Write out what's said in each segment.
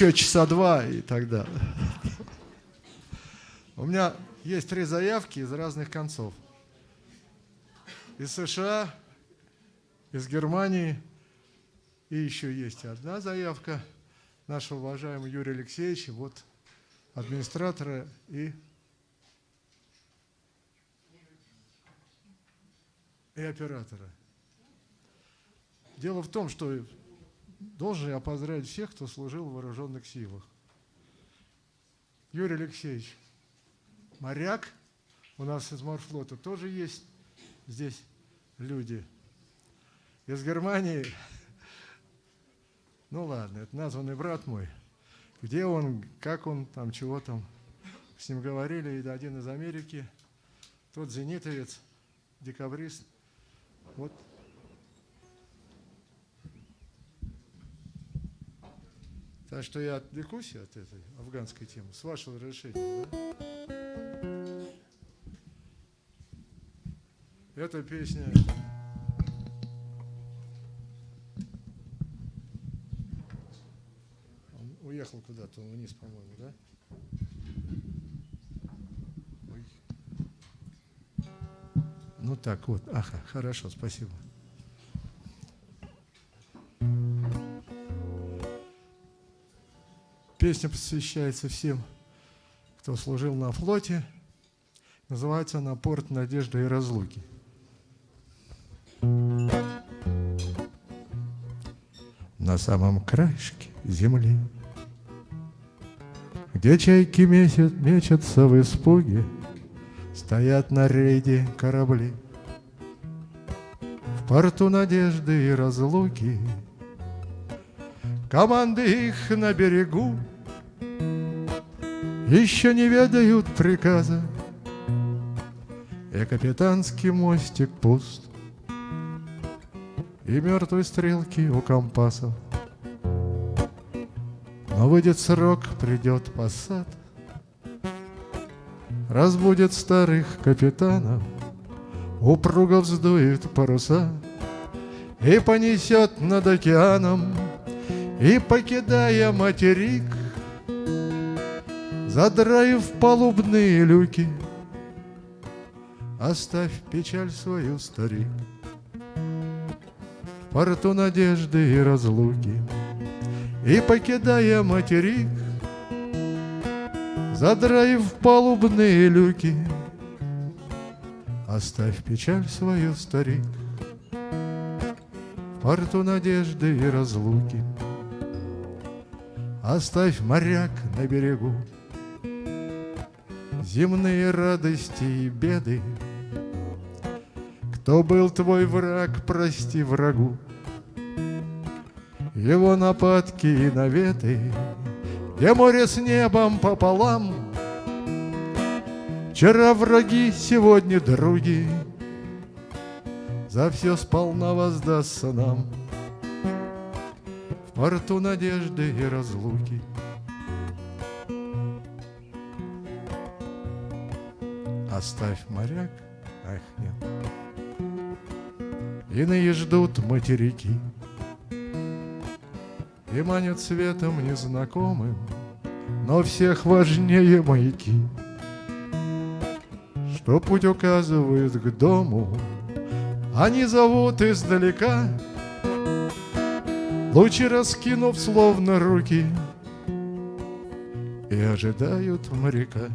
еще часа два и так далее. У меня есть три заявки из разных концов. Из США, из Германии и еще есть одна заявка нашего уважаемого Юрия Алексеевича, вот администратора и, и оператора. Дело в том, что должен я поздравить всех, кто служил в вооруженных силах. Юрий Алексеевич, моряк, у нас из морфлота тоже есть здесь люди. Из Германии, ну ладно, это названный брат мой. Где он, как он, там, чего там. С ним говорили, и один из Америки, тот зенитовец, декабрист. Вот Так что я отвлекусь от этой афганской темы, с вашего разрешения. Да? Эта песня... Он уехал куда-то вниз, по-моему, да? Ой. Ну так вот, ага, хорошо, спасибо. Песня посвящается всем, кто служил на флоте. Называется она «Порт надежды и разлуки». На самом краешке земли, Где чайки месяц мечутся в испуге, Стоят на рейде корабли. В порту надежды и разлуки Команды их на берегу еще не ведают приказа, И капитанский мостик пуст, И мертвые стрелки у компасов. Но выйдет срок, придет посад, Разбудит старых капитанов, Упруго вздует паруса. И понесет над океаном, И, покидая материк, Задраив палубные люки, Оставь печаль свою, старик, В порту надежды и разлуки, И, покидая материк, Задраив палубные люки, Оставь печаль свою, старик, В порту надежды и разлуки, Оставь моряк на берегу, земные радости и беды. Кто был твой враг, прости врагу, его нападки и наветы, где море с небом пополам. Вчера враги, сегодня други, за все сполна воздастся нам. В порту надежды и разлуки — Оставь моряк, ах нет. Иные ждут материки. И манят светом незнакомым, Но всех важнее маяки, Что путь указывает к дому, Они зовут издалека, Лучи раскинув словно руки, И ожидают моряка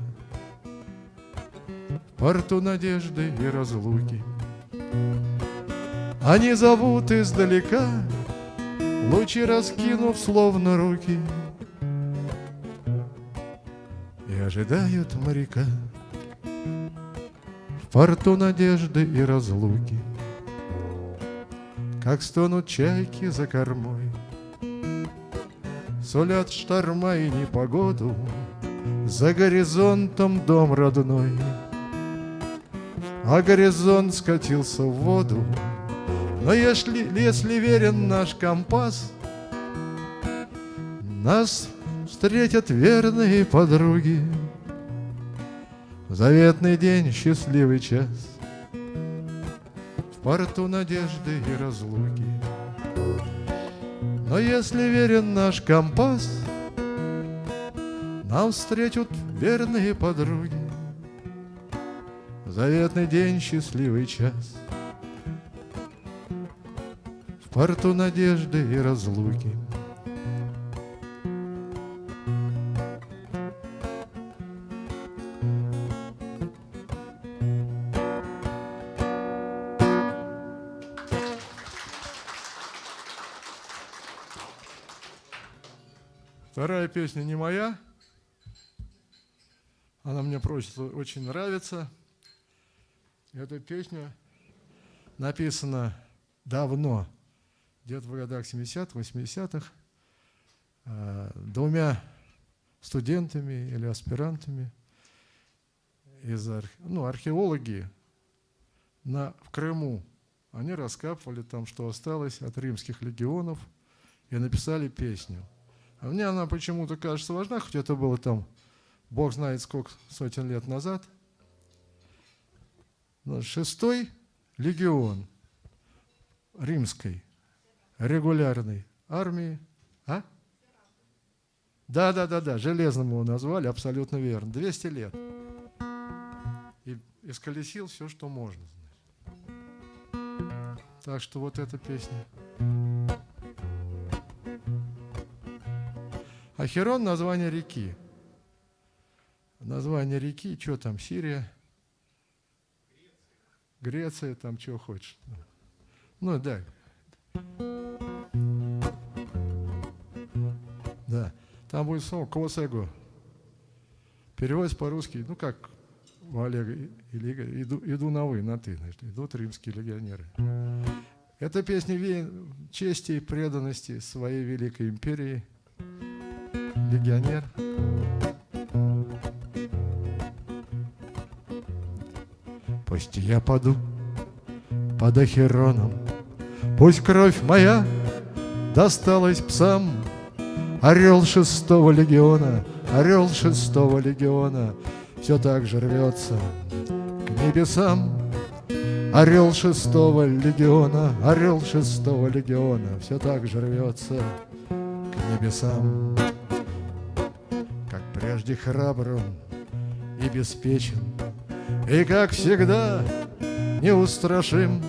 порту надежды и разлуки. Они зовут издалека, лучи раскинув словно руки, И ожидают моряка в порту надежды и разлуки. Как стонут чайки за кормой, Сулят шторма и непогоду, За горизонтом дом родной — а горизонт скатился в воду. Но если, если верен наш компас, нас встретят верные подруги. Заветный день, счастливый час, В порту надежды и разлуки. Но если верен наш компас, Нам встретят верные подруги Заветный день, счастливый час В порту надежды и разлуки Вторая песня не моя. Она мне просто очень нравится. Эта песня написана давно, где-то в годах 70-х, 80-х, а, двумя студентами или аспирантами из ну, археологи на, в Крыму. Они раскапывали там, что осталось от римских легионов, и написали песню – а мне она почему-то кажется важна, хоть это было там, бог знает сколько сотен лет назад. Но шестой легион римской регулярной армии. А? Да, да, да, да, железным его назвали, абсолютно верно. 200 лет. И исколесил все, что можно. Так что вот эта песня. Ахерон – название реки. Название реки, что там, Сирия, Греция, там что хочешь. Ну да. Да. Там будет слово «косего». Переводится по-русски, ну как у Олега или иду, иду на вы, на ты, значит, идут римские легионеры. Это песня чести и преданности своей великой империи – легионер. Пусть я паду под Ахероном, Пусть кровь моя досталась псам, Орел шестого легиона, орел шестого легиона. Все так же рвется к небесам. Орел шестого легиона, орел шестого легиона. Все так же рвется к небесам. Прежде храбр и беспечен, И, как всегда, неустрашим.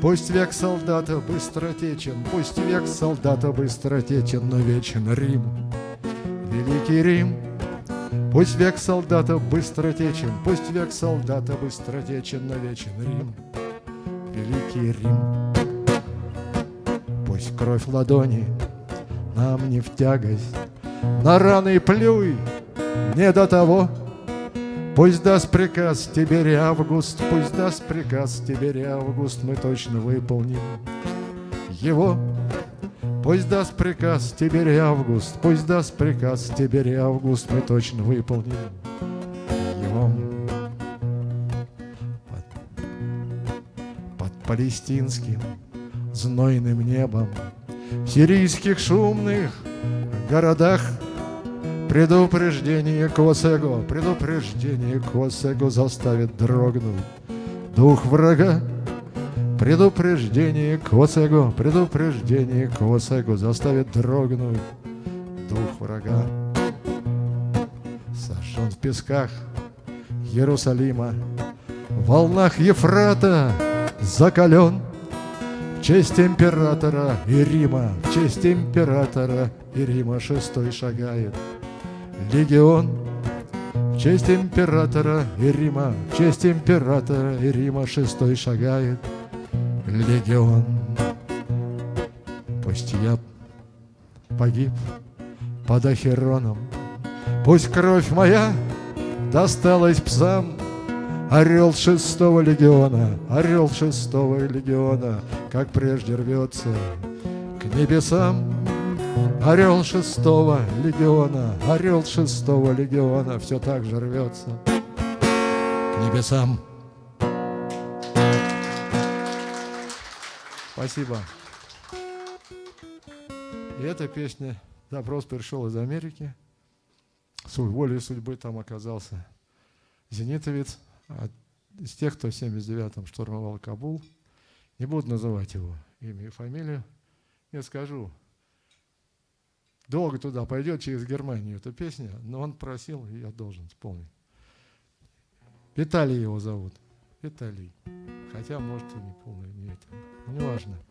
Пусть век солдата быстротечен, Пусть век солдата быстротечен, Но вечен Рим, великий Рим. Пусть век солдата быстротечен, Пусть век солдата быстротечен, Но вечен Рим, великий Рим. Пусть кровь ладони нам не в тягость, На раны плюй, не до того. Пусть даст приказ Тибери Август, пусть даст приказ Тибери Август, мы точно выполним его. Пусть даст приказ Тибери Август, пусть даст приказ Тибери Август, мы точно выполним его. Под, под палестинским знойным небом в сирийских шумных городах Предупреждение Косего, предупреждение Косего заставит дрогнуть дух врага. Предупреждение Косего, предупреждение Косего заставит дрогнуть дух врага. Сожжен в песках Иерусалима, в волнах Ефрата закален. В честь императора и Рима, в честь императора и Рима шестой шагает легион. В честь императора и Рима, в честь императора и Рима Шестой шагает легион. Пусть я погиб под Ахероном Пусть кровь моя досталась псам. Орел шестого легиона, орел шестого легиона, Как прежде рвется к небесам Орел шестого легиона, орел шестого легиона Все так же рвется к небесам. Спасибо. И эта песня, запрос пришел из Америки. С волей судьбы там оказался зенитовец, из тех, кто в 79-м штурмовал Кабул. Не буду называть его имя и фамилию. Я скажу, долго туда пойдет через Германию эта песня, но он просил, и я должен исполнить. Виталий его зовут. Виталий. Хотя, может, и не полный, не это. Не.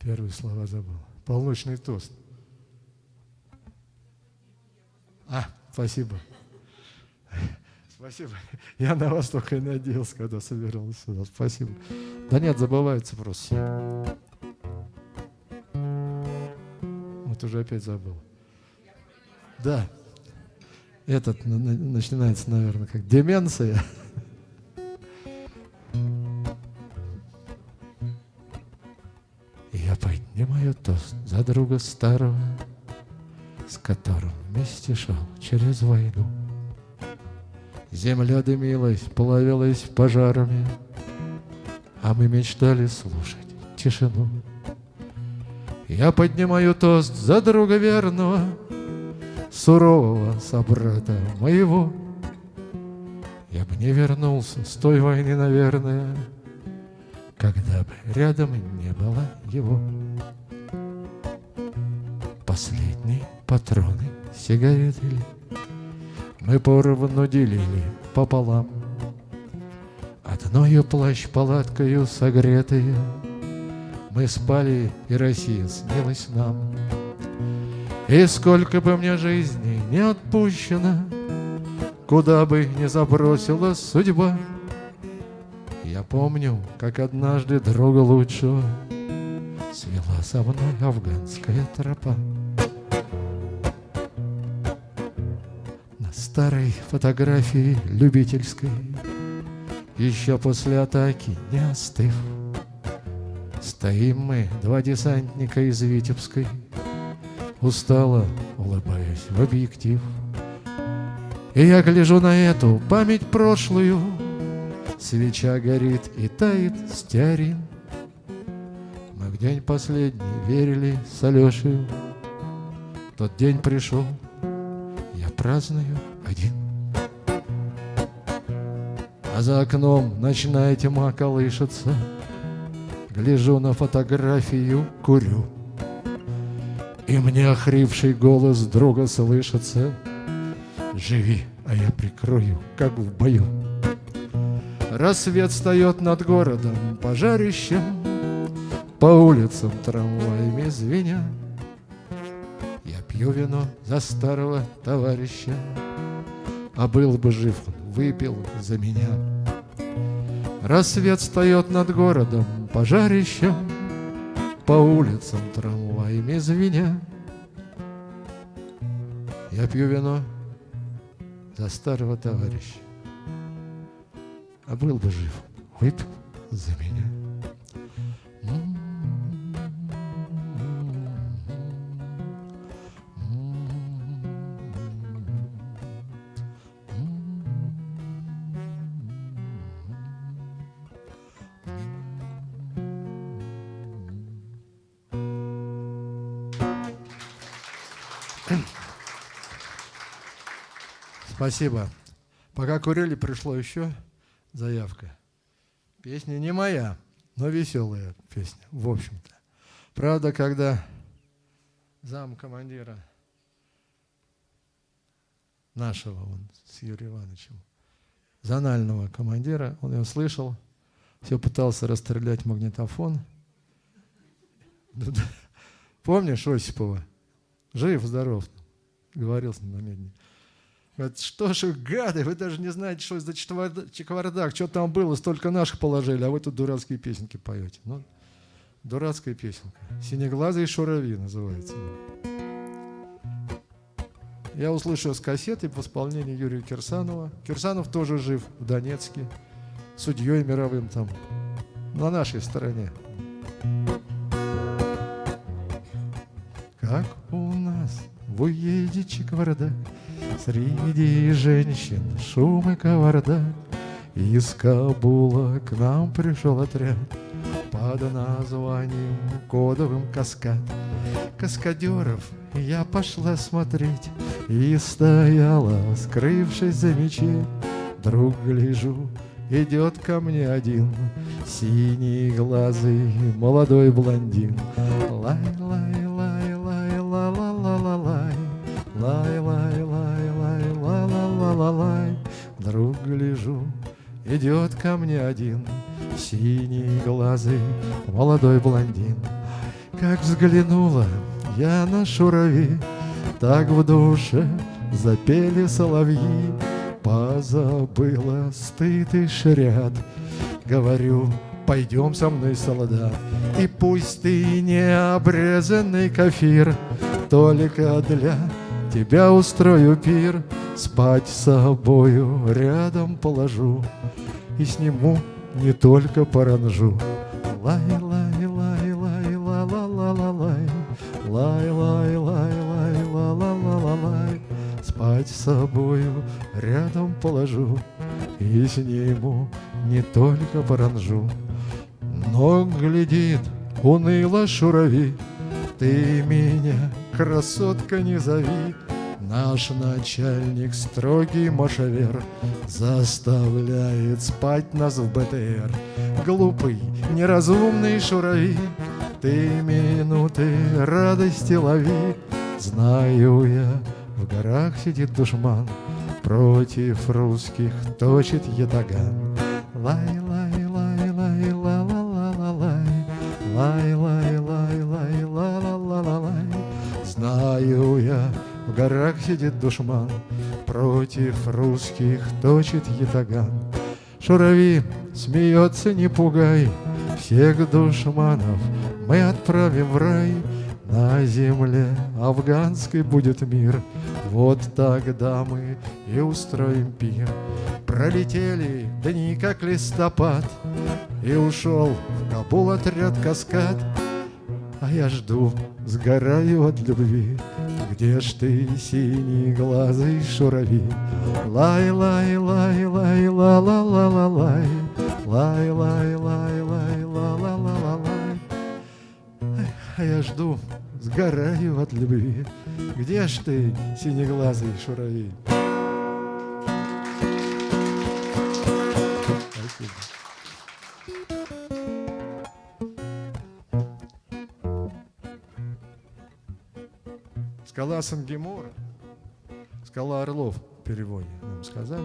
Первые слова забыл. Полночный тост. А, спасибо. Спасибо. Я на вас только и надеялся, когда собирался сюда. Спасибо. Да нет, забывается просто. Вот уже опять забыл. Да. Этот начинается, наверное, как деменция. Друга старого, С которым вместе шел через войну. Земля дымилась, плавилась пожарами, А мы мечтали слушать тишину. Я поднимаю тост за друга верного, Сурового собрата моего. Я бы не вернулся с той войны, наверное, Когда бы рядом не было его. Патроны сигареты ли Мы поровну делили пополам. Одною плащ-палаткою согретые Мы спали, и Россия снилась нам. И сколько бы мне жизни не отпущено Куда бы ни забросила судьба. Я помню, как однажды друга лучшего Свела со мной афганская тропа старой фотографии любительской, Еще после атаки не остыв. Стоим мы, два десантника из Витебской, Устало улыбаясь в объектив. И я гляжу на эту память прошлую, Свеча горит и тает стеарин. Мы в день последний верили с Алешей, Тот день пришел, я праздную А за окном ночная тьма колышется, Гляжу на фотографию, курю. И мне охрипший голос друга слышится, Живи, а я прикрою, как в бою. Рассвет встает над городом пожарищем, По улицам трамваями звеня. Я пью вино за старого товарища, а был бы жив, он выпил за меня. Рассвет встает над городом пожарищем, По улицам трамваями звеня. Я пью вино за старого товарища, А был бы жив, выпил за меня. Спасибо. Пока курили, пришло еще заявка. Песня не моя, но веселая песня, в общем-то. Правда, когда зам командира нашего, он с Юрием Ивановичем, зонального командира, он ее слышал, все пытался расстрелять магнитофон. Помнишь Осипова? Жив, здоров. Говорил с ним на медне. Говорит, что ж, гады, вы даже не знаете, что за чеквардак, что там было, столько наших положили, а вы тут дурацкие песенки поете. Ну, дурацкая песенка. «Синеглазый шурави» называется. Я услышал с кассеты в исполнении Юрия Кирсанова. Кирсанов тоже жив в Донецке, судьей мировым там, на нашей стороне. Как у нас в уезде Чиквардак Среди женщин шум и кавардак Из Кабула к нам пришел отряд Под названием кодовым каскад Каскадеров я пошла смотреть И стояла, скрывшись за мечей Вдруг гляжу, идет ко мне один Синий глазый молодой блондин. Лай, лай, Вдруг гляжу, идет ко мне один Синий глазый молодой блондин. Как взглянула я на шурави Так в душе запели соловьи. Позабыла стыд и шряд. Говорю, пойдем со мной, солдат И пусть ты не обрезанный кафир Только для тебя устрою пир Спать с собою рядом положу И сниму не только паранжу. Лай, лай, лай, лай, ла, ла, ла, ла, лай. Лай, лай, лай, лай, ла, ла, ла, ла, лай. Спать с собою рядом положу И сниму не только паранжу. Но глядит уныло шурави Ты меня, красотка, не зови Наш начальник строгий машавер Заставляет спать нас в БТР. Глупый, неразумный шурави Ты минуты радости лови. Знаю я, в горах сидит душман Против русских точит ятаган. Лай, лай, лай, лай, ла, ла, ла, ла, лай. Лай, лай, лай, лай, ла, ла, ла, ла, лай. Знаю я, в горах сидит душман, Против русских точит ятаган. Шурави смеется, не пугай, Всех душманов мы отправим в рай, На земле афганской будет мир, Вот тогда мы и устроим пир. Пролетели дни, как листопад, И ушел в Кабул отряд каскад, а я жду, сгораю от любви Где ж ты, синий глазый шурави? Лай, лай, лай, лай, ла, ла, ла, ла, лай Лай, лай, лай, лай, ла, ла, ла, ла, лай А я жду, сгораю от любви Где ж ты, синеглазый шурави? Спасибо. Скала Сангемора, скала Орлов в переводе нам сказали.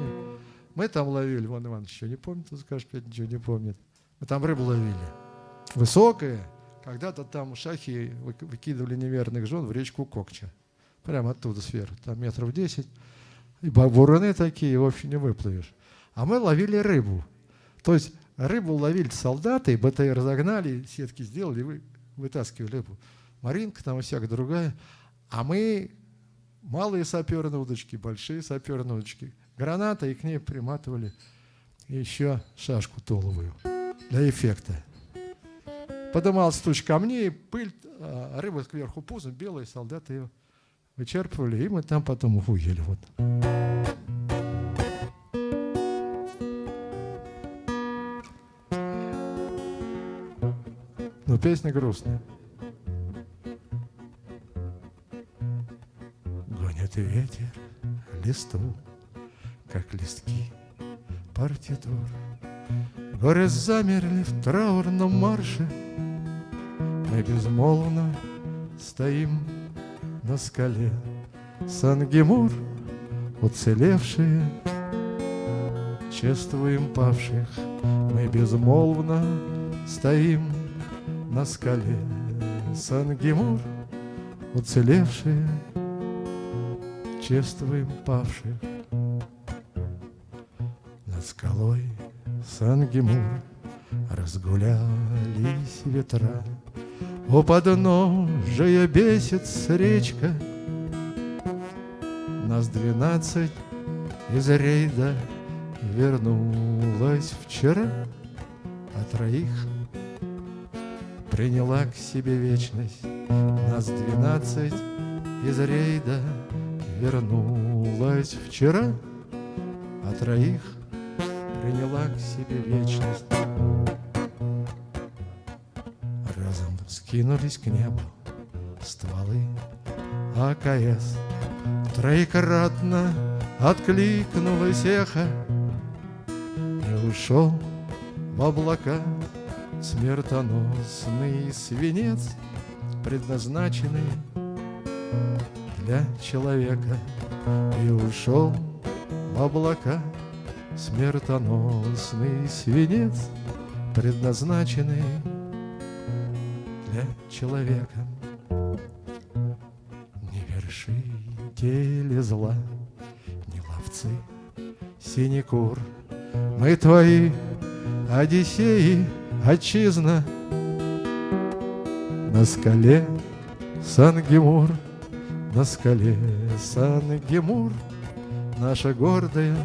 Мы там ловили, Иван Иванович еще не помнит, он скажет, опять ничего не помнит. Мы там рыбу ловили. Высокая, когда-то там шахи вы- выкидывали неверных жен в речку Кокча. Прямо оттуда сверху, там метров 10. И буруны такие, в общем, не выплывешь. А мы ловили рыбу. То есть рыбу ловили солдаты, БТР разогнали, сетки сделали, вы, вытаскивали рыбу. Маринка там и всякая другая. А мы малые саперные удочки, большие саперные удочки. Граната, и к ней приматывали еще шашку толовую для эффекта. Подымался туч камней, пыль, а рыба кверху пузом, белые солдаты ее вычерпывали, и мы там потом ухуели. Вот. Но песня грустная. Гонит ветер листу, как листки партитур. Горы замерли в траурном марше, Мы безмолвно стоим на скале. Сангемур, уцелевшие, Чествуем павших, мы безмолвно стоим на скале. Сангемур, уцелевшие, чествуем павших. Над скалой Сангемур разгулялись ветра. У подножия бесится речка, Нас двенадцать из рейда вернулась вчера, А троих приняла к себе вечность. Нас двенадцать из рейда вернулась вчера, а троих приняла к себе вечность. Разом скинулись к небу стволы АКС. Троекратно откликнулось эхо И ушел в облака смертоносный свинец, Предназначенный для человека И ушел в облака смертоносный свинец, Предназначенный для человека. вершители зла, не ловцы синекур. Мы твои Одиссеи, отчизна, на скале Сангемур, на скале Сангемур, наша гордая,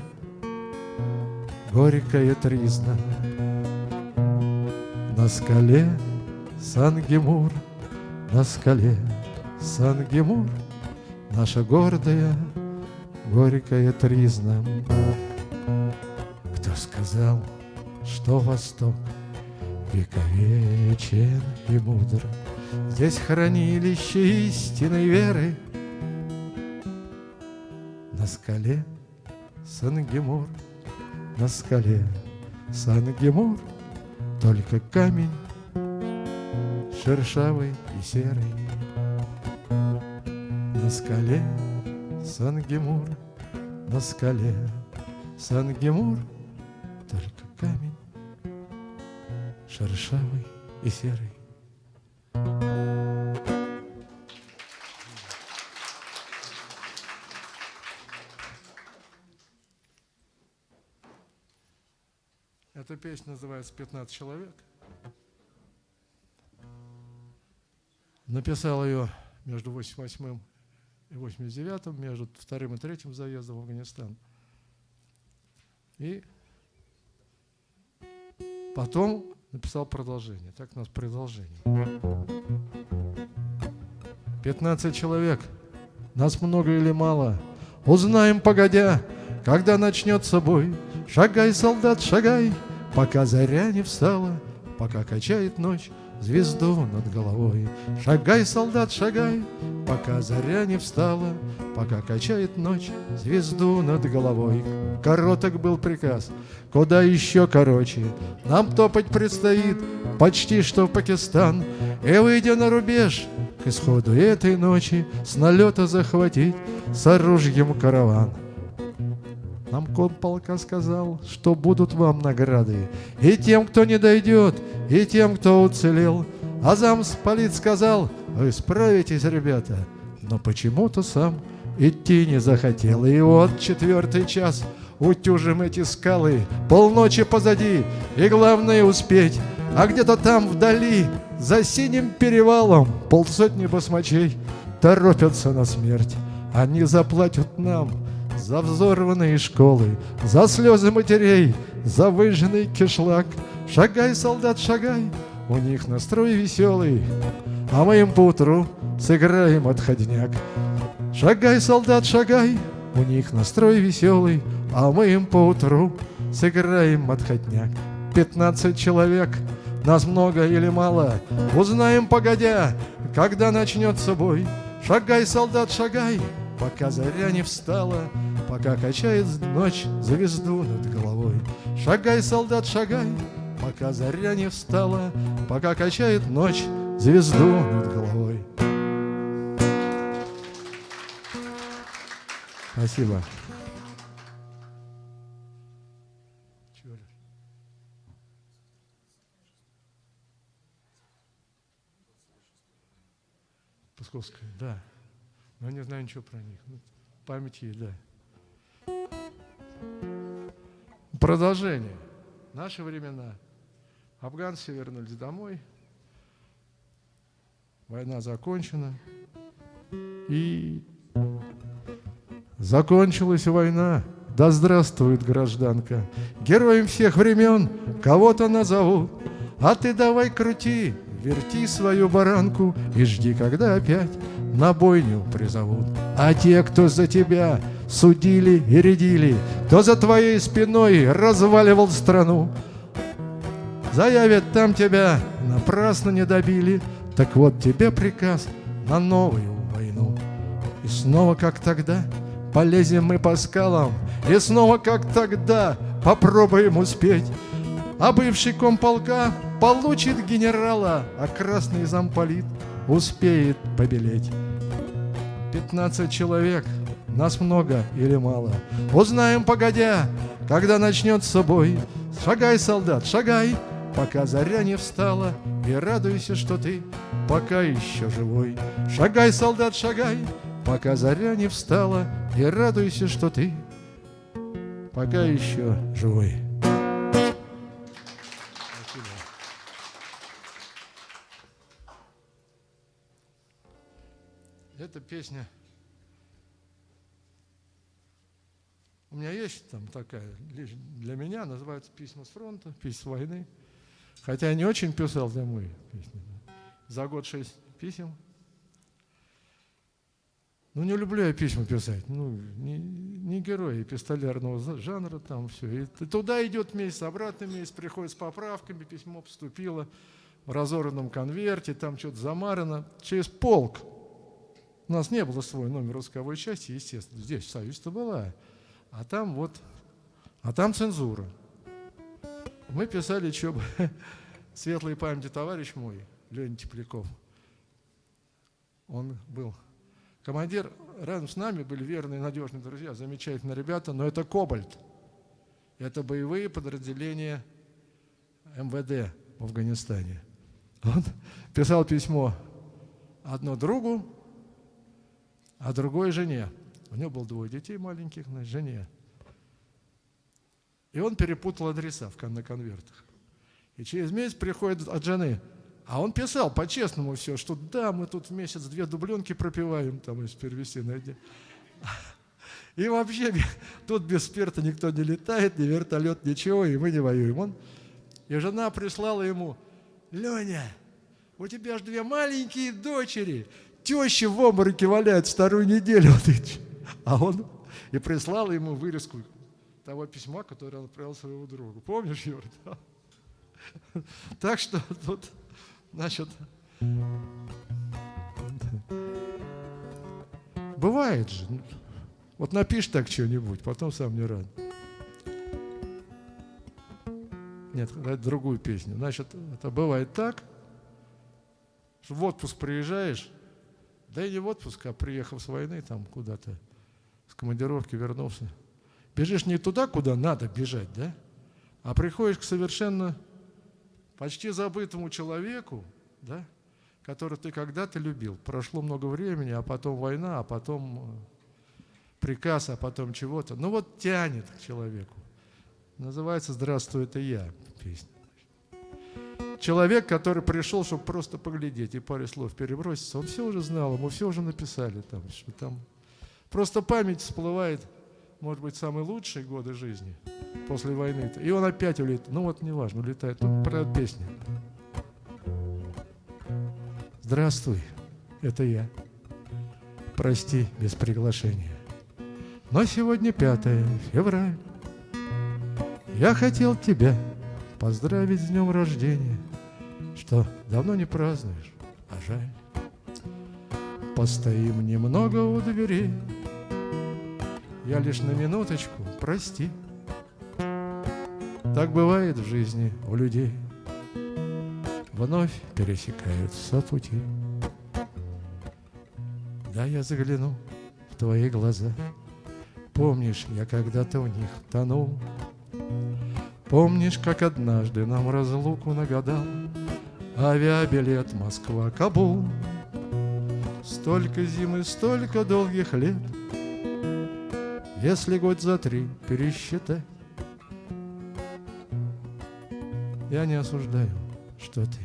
горькая тризна. На скале Сангемур, на скале Сангемур, наша гордая, горькая тризна. Кто сказал, что Восток вековечен и мудр, Здесь хранилище истинной веры. Скале Сангемур, на скале Сангемур, Только камень шершавый и серый на скале Сангемур, на скале Сангемур, только камень шершавый и серый. Песня называется «15 человек». Написал ее между 88 и 89-м, между вторым и третьим заездом в Афганистан. И потом написал продолжение. Так у нас продолжение. 15 человек. Нас много или мало? Узнаем погодя, когда начнется бой. Шагай, солдат, шагай, пока заря не встала, пока качает ночь звезду над головой. Шагай, солдат, шагай, пока заря не встала, пока качает ночь звезду над головой. Короток был приказ, куда еще короче. Нам топать предстоит почти что в Пакистан, и выйдя на рубеж, к исходу этой ночи с налета захватить с оружием караван. Нам полка сказал, что будут вам награды И тем, кто не дойдет, и тем, кто уцелел. А замполит сказал, вы справитесь, ребята, но почему-то сам идти не захотел. И вот четвертый час, утюжим эти скалы, полночи позади, и главное успеть. А где-то там вдали, за синим перевалом, полсотни басмачей торопятся на смерть. Они заплатят нам за взорванные школы, за слезы матерей, за выжженный кишлак. Шагай, солдат, шагай, у них настрой веселый, а мы им поутру сыграем отходняк. Шагай, солдат, шагай, у них настрой веселый, а мы им поутру сыграем отходняк. Пятнадцать человек, нас много или мало, узнаем погодя, когда начнется бой. Шагай, солдат, шагай, пока заря не встала, пока качает ночь звезду над головой. Шагай, солдат, шагай, пока заря не встала, пока качает ночь звезду над головой. Спасибо. Псковская, да. Но я не знаю ничего про них. Ну, память есть, да. Продолжение. Наши времена. Афганцы вернулись домой. Война закончена. И закончилась война. Да здравствует гражданка. Героем всех времен кого-то назовут. А ты давай крути, верти свою баранку и жди, когда опять на бойню призовут. А те, кто за тебя судили и рядили, Кто за твоей спиной разваливал страну. Заявят там тебя, напрасно не добили, Так вот тебе приказ на новую войну. И снова, как тогда, полезем мы по скалам, И снова, как тогда, попробуем успеть. А бывший комполка получит генерала, А красный замполит успеет побелеть. Пятнадцать человек, нас много или мало, Узнаем погодя, когда начнется бой. Шагай, солдат, шагай, пока заря не встала, И радуйся, что ты пока еще живой. Шагай, солдат, шагай, пока заря не встала, И радуйся, что ты пока еще живой. Эта песня у меня есть там такая, для меня называется «Письма с фронта», «Письма войны». Хотя я не очень писал домой песни. За год шесть писем. Ну, не люблю я письма писать. Ну, не, не герой эпистолярного жанра там все. И туда идет месяц, обратно месяц, приходит с поправками, письмо поступило в разорванном конверте, там что-то замарано. Через полк у нас не было свой номер русковой части, естественно. Здесь в Союзе-то была. А там вот, а там цензура. Мы писали, что светлой памяти товарищ мой, Леня Тепляков, он был командир, рядом с нами были верные, надежные друзья, замечательные ребята, но это Кобальт. Это боевые подразделения МВД в Афганистане. Он писал письмо одно другу, а другой жене. У него было двое детей маленьких, на жене. И он перепутал адреса на конвертах. И через месяц приходит от жены. А он писал по-честному все, что да, мы тут в месяц две дубленки пропиваем, там из перевести найди. И вообще тут без спирта никто не летает, ни вертолет, ничего, и мы не воюем. Он, и жена прислала ему, Леня, у тебя же две маленькие дочери, теща в обмороке валяет вторую неделю. А он и прислал ему вырезку того письма, которое он отправил своему другу. Помнишь, Юр? Так что тут, значит, бывает же. Вот напишешь так что-нибудь, потом сам не рад. Нет, другую песню. Значит, это бывает так, что в отпуск приезжаешь, да и не в отпуск, а приехав с войны там куда-то, командировки вернулся. Бежишь не туда, куда надо бежать, да? А приходишь к совершенно почти забытому человеку, да, который ты когда-то любил. Прошло много времени, а потом война, а потом э, приказ, а потом чего-то. Ну вот тянет к человеку. Называется «Здравствуй, это я» песня человек, который пришел, чтобы просто поглядеть и пару слов переброситься, он все уже знал, ему все уже написали там, что там. Просто память всплывает, может быть, самые лучшие годы жизни после войны. И он опять улетает. Ну вот, неважно, улетает. Тут про песню. Здравствуй, это я. Прости без приглашения. Но сегодня 5 февраля. Я хотел тебя поздравить с днем рождения что давно не празднуешь, а жаль. Постоим немного у дверей, я лишь на минуточку, прости. Так бывает в жизни у людей, вновь пересекаются пути. Да, я загляну в твои глаза, помнишь, я когда-то в них тонул. Помнишь, как однажды нам разлуку нагадал Авиабилет Москва-Кабул Столько зимы, столько долгих лет Если год за три пересчитать Я не осуждаю, что ты.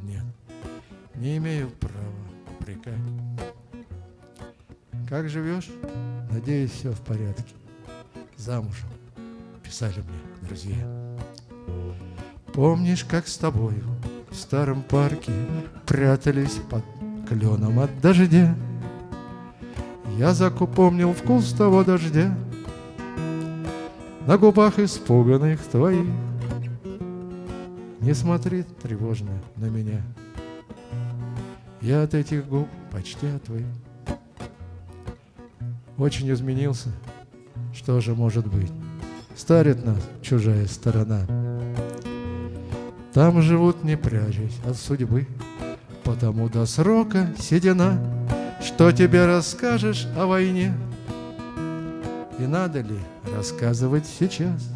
Нет Не имею права упрекать. Как живешь? Надеюсь, все в порядке. Замужем Писали мне друзья. Помнишь, как с тобою в старом парке Прятались под кленом от дождя. Я закупомнил вкус того дождя На губах испуганных твоих. Не смотри тревожно на меня. Я от этих губ почти отвык Очень изменился. Что же может быть? Старит нас чужая сторона. Там живут не прячась от судьбы Потому до срока седина Что тебе расскажешь о войне И надо ли рассказывать сейчас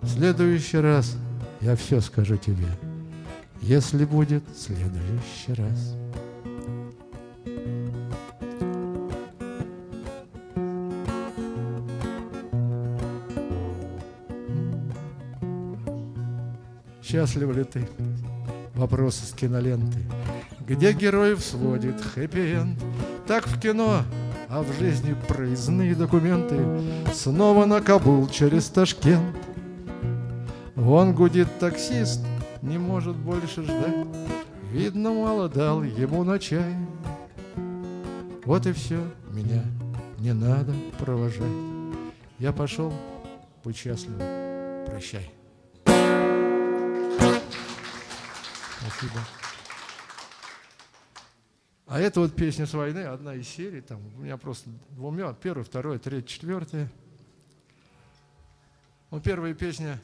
В следующий раз я все скажу тебе Если будет следующий раз Счастлив ли ты? Вопрос с киноленты. Где героев сводит хэппи-энд? Так в кино, а в жизни проездные документы Снова на Кабул через Ташкент. Вон гудит таксист, не может больше ждать. Видно, мало дал ему на чай. Вот и все, меня не надо провожать. Я пошел, будь счастлив, прощай. Спасибо. А это вот песня с войны, одна из серий. Там у меня просто двумя, первая, вторая, третья, четвертая. Ну, первая песня.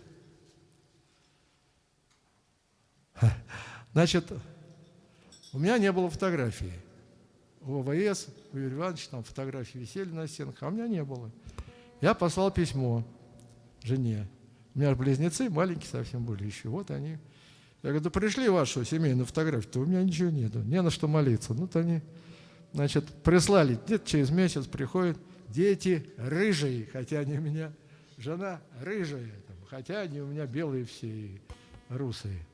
Значит, у меня не было фотографии. У ОВС, у Юрия Ивановича там фотографии висели на стенах, а у меня не было. Я послал письмо жене. У меня близнецы маленькие совсем были еще. Вот они я говорю, да пришли вашу семейную фотографию, у меня ничего нету, не на что молиться. Ну, то они, значит, прислали, где-то через месяц приходят дети рыжие, хотя они у меня, жена рыжая, хотя они у меня белые все и русые.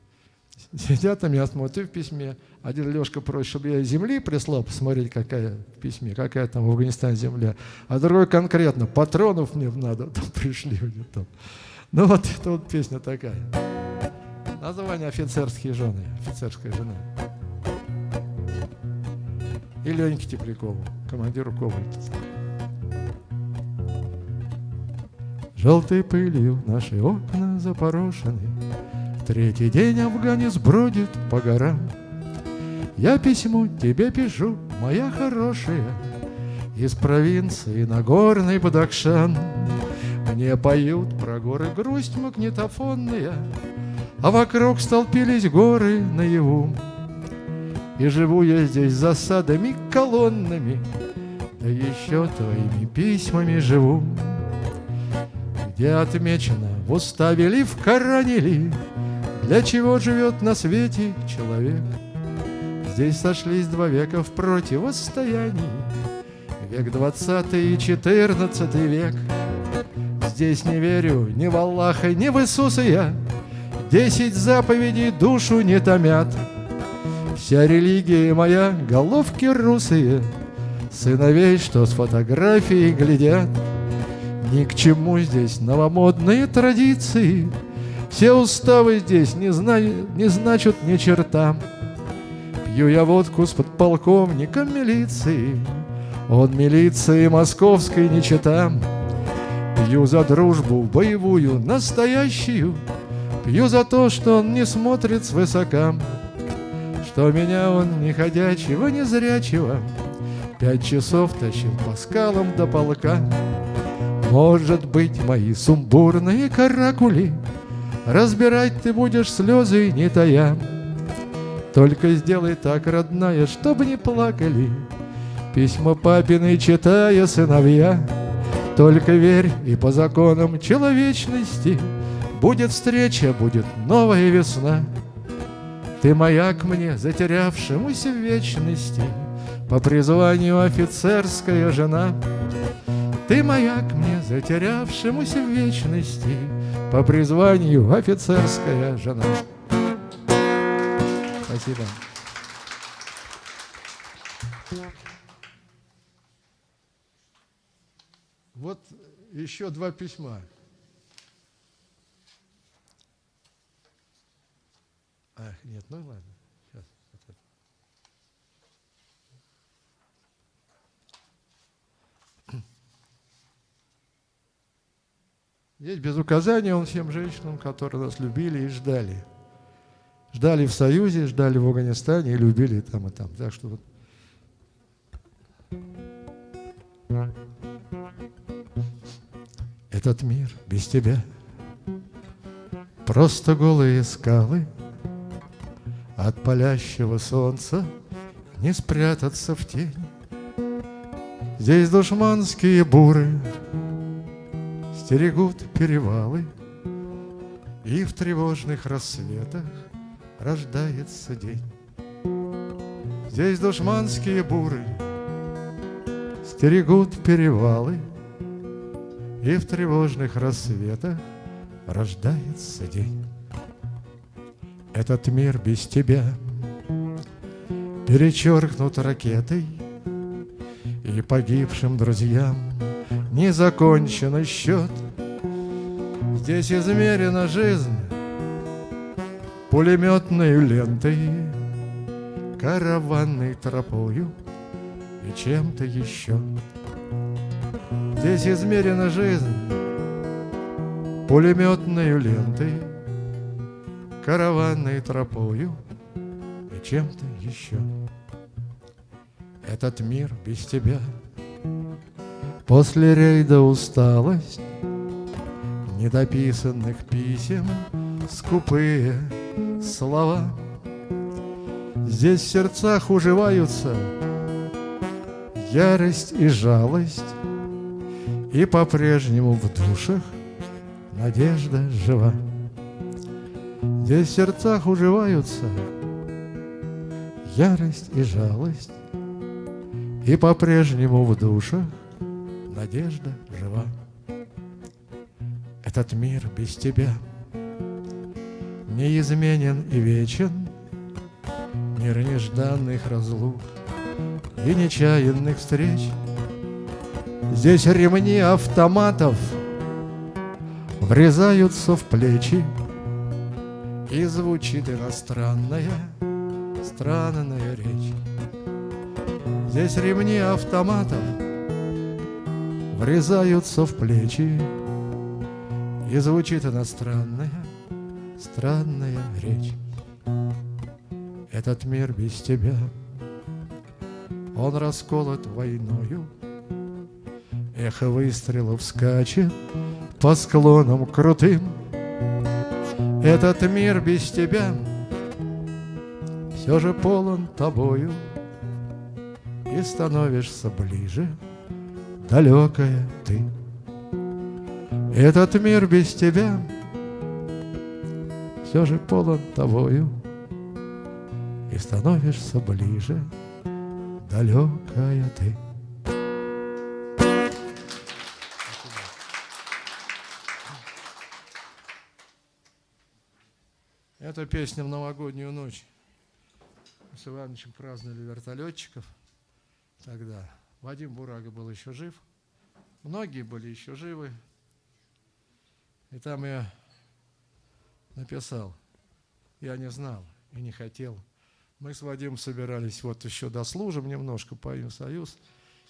Сидят там, я смотрю в письме, один Лешка просит, чтобы я земли прислал, посмотреть, какая в письме, какая там в Афганистане земля, а другой конкретно, патронов мне надо, там пришли у него там. Ну вот, это вот песня такая. Название офицерские жены, офицерская жена. И Леньке Теплякову, командиру Ковальца. Желтой пылью наши окна запорошены, Третий день афганец бродит по горам. Я письмо тебе пишу, моя хорошая, Из провинции на горный Бадакшан. Мне поют про горы грусть магнитофонная, а вокруг столпились горы наяву. И живу я здесь засадами, колоннами, Да еще твоими письмами живу. Где отмечено в уставе ли, в Коране ли, Для чего живет на свете человек. Здесь сошлись два века в противостоянии, Век двадцатый и четырнадцатый век. Здесь не верю ни в Аллаха, ни в Иисуса я, Десять заповедей душу не томят. Вся религия моя — головки русые, Сыновей, что с фотографией глядят. Ни к чему здесь новомодные традиции, Все уставы здесь не, зна... не значат ни черта. Пью я водку с подполковником милиции, Он милиции московской не чита. Пью за дружбу боевую, настоящую, Пью за то, что он не смотрит свысока, Что меня он не ходячего, не зрячего Пять часов тащил по скалам до полка. Может быть, мои сумбурные каракули Разбирать ты будешь слезы, не тая. Только сделай так, родная, чтобы не плакали, Письма папины читая сыновья. Только верь и по законам человечности — Будет встреча, будет новая весна. Ты маяк мне, затерявшемуся в вечности, По призванию офицерская жена. Ты маяк мне, затерявшемуся в вечности, По призванию офицерская жена. Спасибо. Вот еще два письма. Ах, нет, ну ладно. Сейчас. Здесь без указания он всем женщинам, которые нас любили и ждали. Ждали в Союзе, ждали в Афганистане и любили и там, и там. Так что вот. Этот мир без тебя Просто голые скалы — от палящего солнца Не спрятаться в тень. Здесь душманские буры Стерегут перевалы И в тревожных рассветах Рождается день. Здесь душманские буры Стерегут перевалы И в тревожных рассветах Рождается день Этот мир без тебя Перечеркнут ракетой и погибшим друзьям не закончен счет. Здесь измерена жизнь пулеметной лентой, караванной тропою и чем-то еще. Здесь измерена жизнь пулеметной лентой, караванной тропою и чем-то еще этот мир без тебя. После рейда усталость недописанных писем, скупые слова. Здесь в сердцах уживаются ярость и жалость, и по-прежнему в душах надежда жива. Здесь в сердцах уживаются ярость и жалость, и по-прежнему в душах надежда жива. Этот мир без тебя неизменен и вечен, Мир нежданных разлук и нечаянных встреч. Здесь ремни автоматов врезаются в плечи, И звучит иностранная, странная речь. Здесь ремни автоматов Врезаются в плечи. И звучит иностранная, странная речь. Этот мир без тебя Он расколот войною. Эхо выстрелов скачет По склонам крутым Этот мир без тебя Все же полон тобою и становишься ближе, далекая ты. Этот мир без тебя все же полон тобою, и становишься ближе, далекая ты. Это песня в новогоднюю ночь. Мы с Ивановичем праздновали вертолетчиков – тогда. Вадим Бурага был еще жив. Многие были еще живы. И там я написал, я не знал и не хотел. Мы с Вадимом собирались, вот еще дослужим немножко, поедем в Союз,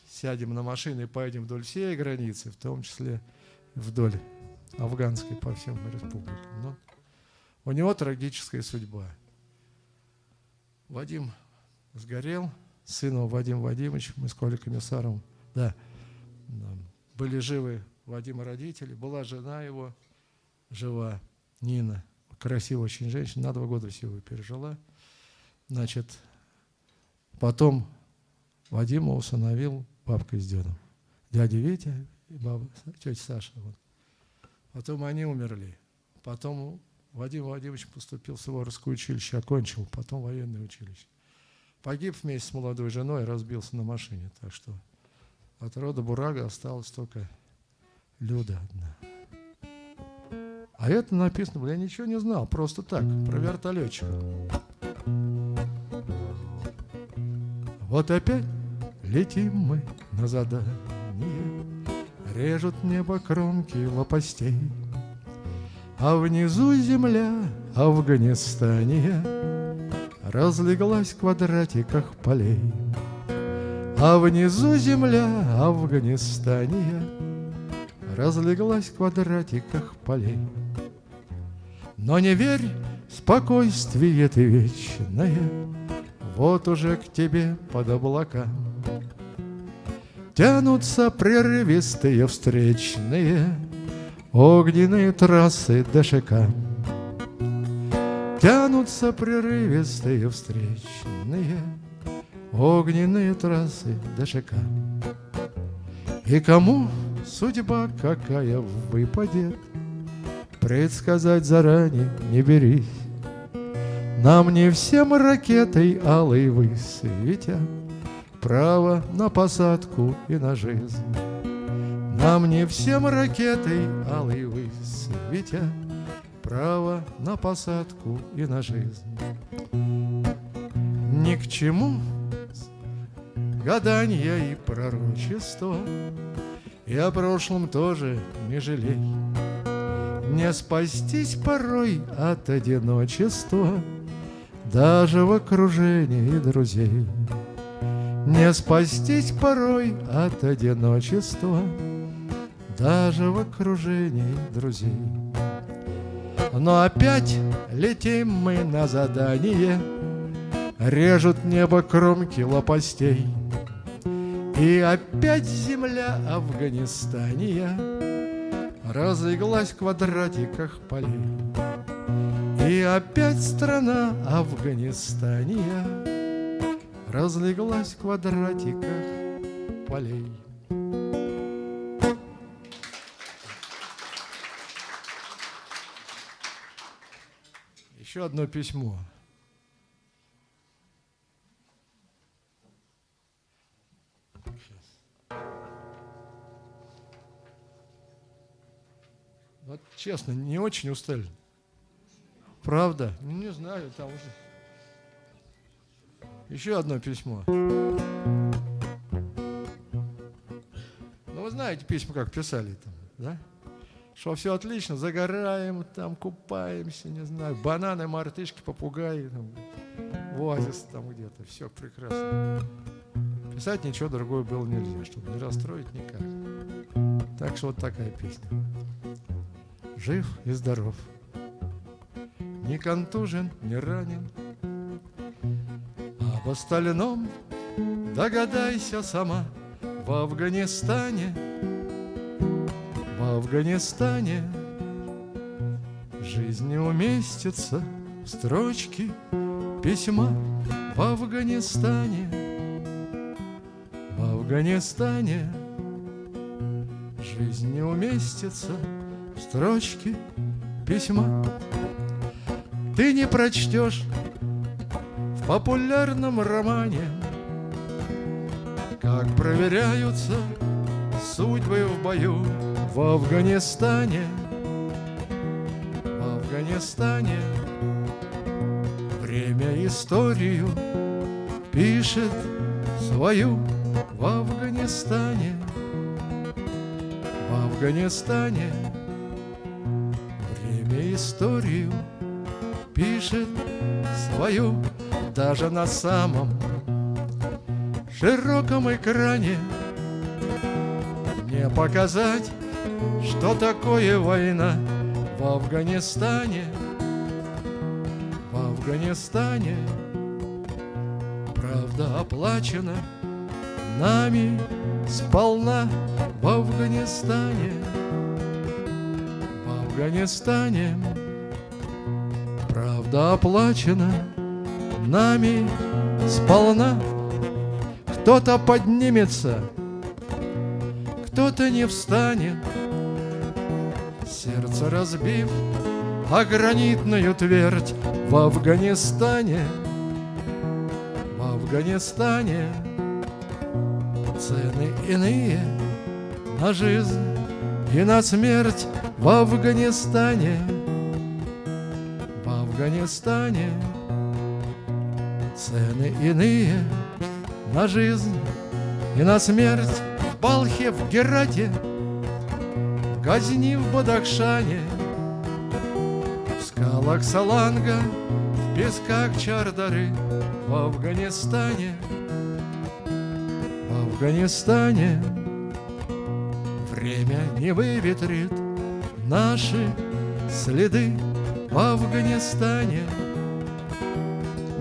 сядем на машины и поедем вдоль всей границы, в том числе вдоль афганской по всем республикам. Но у него трагическая судьба. Вадим сгорел, сыну Вадим Вадимович, мы с Колей Комиссаром, да, были живы Вадима родители, была жена его жива, Нина, красивая очень женщина, на два года всего пережила. Значит, потом Вадима усыновил бабка с дедом. Дядя Витя и баба, тетя Саша. Вот. Потом они умерли. Потом Вадим Вадимович поступил в Суворовское училище, окончил, потом военное училище. Погиб вместе с молодой женой, разбился на машине. Так что от рода Бурага осталась только Люда одна. А это написано, я ничего не знал, просто так, про вертолетчика. Вот опять летим мы на задание, Режут небо кромки лопастей, А внизу земля Афганистания разлеглась в квадратиках полей. А внизу земля Афганистания разлеглась в квадратиках полей. Но не верь, спокойствие ты вечное, Вот уже к тебе под облака. Тянутся прерывистые встречные Огненные трассы ДШК. Тянутся прерывистые встречные Огненные трассы ДШК. И кому судьба какая выпадет, Предсказать заранее не берись. Нам не всем ракетой алой высветят Право на посадку и на жизнь. Нам не всем ракетой алой высветят Право на посадку и на жизнь. Ни к чему гадания и пророчества, И о прошлом тоже не жалей. Не спастись порой от одиночества Даже в окружении друзей. Не спастись порой от одиночества Даже в окружении друзей. Но опять летим мы на задание, Режут небо кромки лопастей. И опять земля Афганистания Разлеглась в квадратиках полей. И опять страна Афганистания Разлеглась в квадратиках полей. Еще одно письмо. Вот честно, не очень устали. Правда? Ну, не знаю, там уже. Еще одно письмо. Ну, вы знаете письма, как писали там, да? Что все отлично, загораем, там купаемся, не знаю, бананы, мартышки, попугаи, там, оазис там где-то, все прекрасно. Писать ничего другое было нельзя, чтобы не расстроить никак. Так что вот такая песня жив и здоров. Не контужен, не ранен, Об остальном догадайся сама В Афганистане, Афганистане. Жизнь не уместится в строчки письма В Афганистане, в Афганистане Жизнь не уместится строчки письма. Ты не прочтешь в популярном романе Как проверяются судьбы в бою в Афганистане. В Афганистане. Время историю пишет свою в Афганистане. В Афганистане. Историю пишет свою даже на самом широком экране. Не показать, что такое война в Афганистане. В Афганистане правда оплачена нами сполна в Афганистане. Афганистане Правда оплачена нами сполна Кто-то поднимется, кто-то не встанет Сердце разбив о гранитную твердь В Афганистане, в Афганистане. Цены иные на жизнь и на смерть в Афганистане, в Афганистане Цены иные на жизнь и на смерть В Балхе, в Герате, в Газни, в Бадахшане В скалах Саланга, в песках Чардары В Афганистане, в Афганистане Время не выветрит наши следы в Афганистане,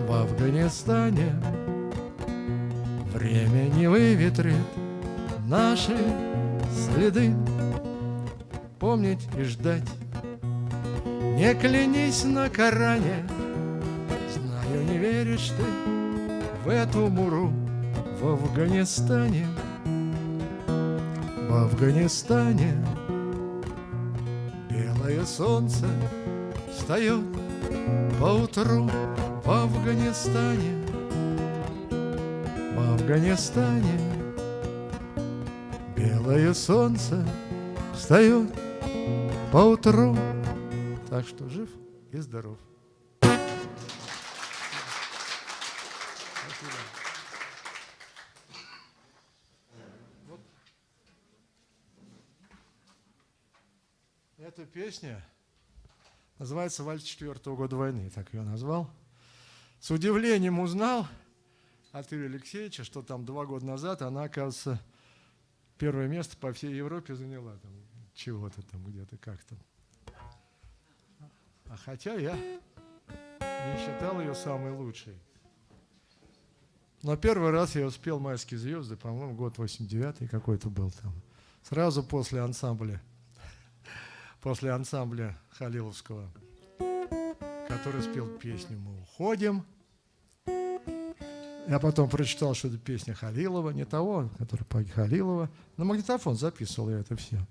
в Афганистане. Время не выветрит наши следы Помнить и ждать. Не клянись на Коране Знаю, не веришь ты В эту муру В Афганистане. В Афганистане Белое солнце Встает поутру В Афганистане. В Афганистане Белое солнце встает поутру. Так что жив и здоров. Эта песня называется «Вальс четвертого года войны», так ее назвал. С удивлением узнал от Юрия Алексеевича, что там два года назад она, оказывается, первое место по всей Европе заняла. Там чего-то там где-то как-то. А хотя я не считал ее самой лучшей. Но первый раз я успел «Майские звезды», по-моему, год 89 какой-то был там. Сразу после ансамбля, после ансамбля Халиловского, который спел песню «Мы уходим». Я потом прочитал, что это песня Халилова, не того, который по Халилова. На магнитофон записывал я это все.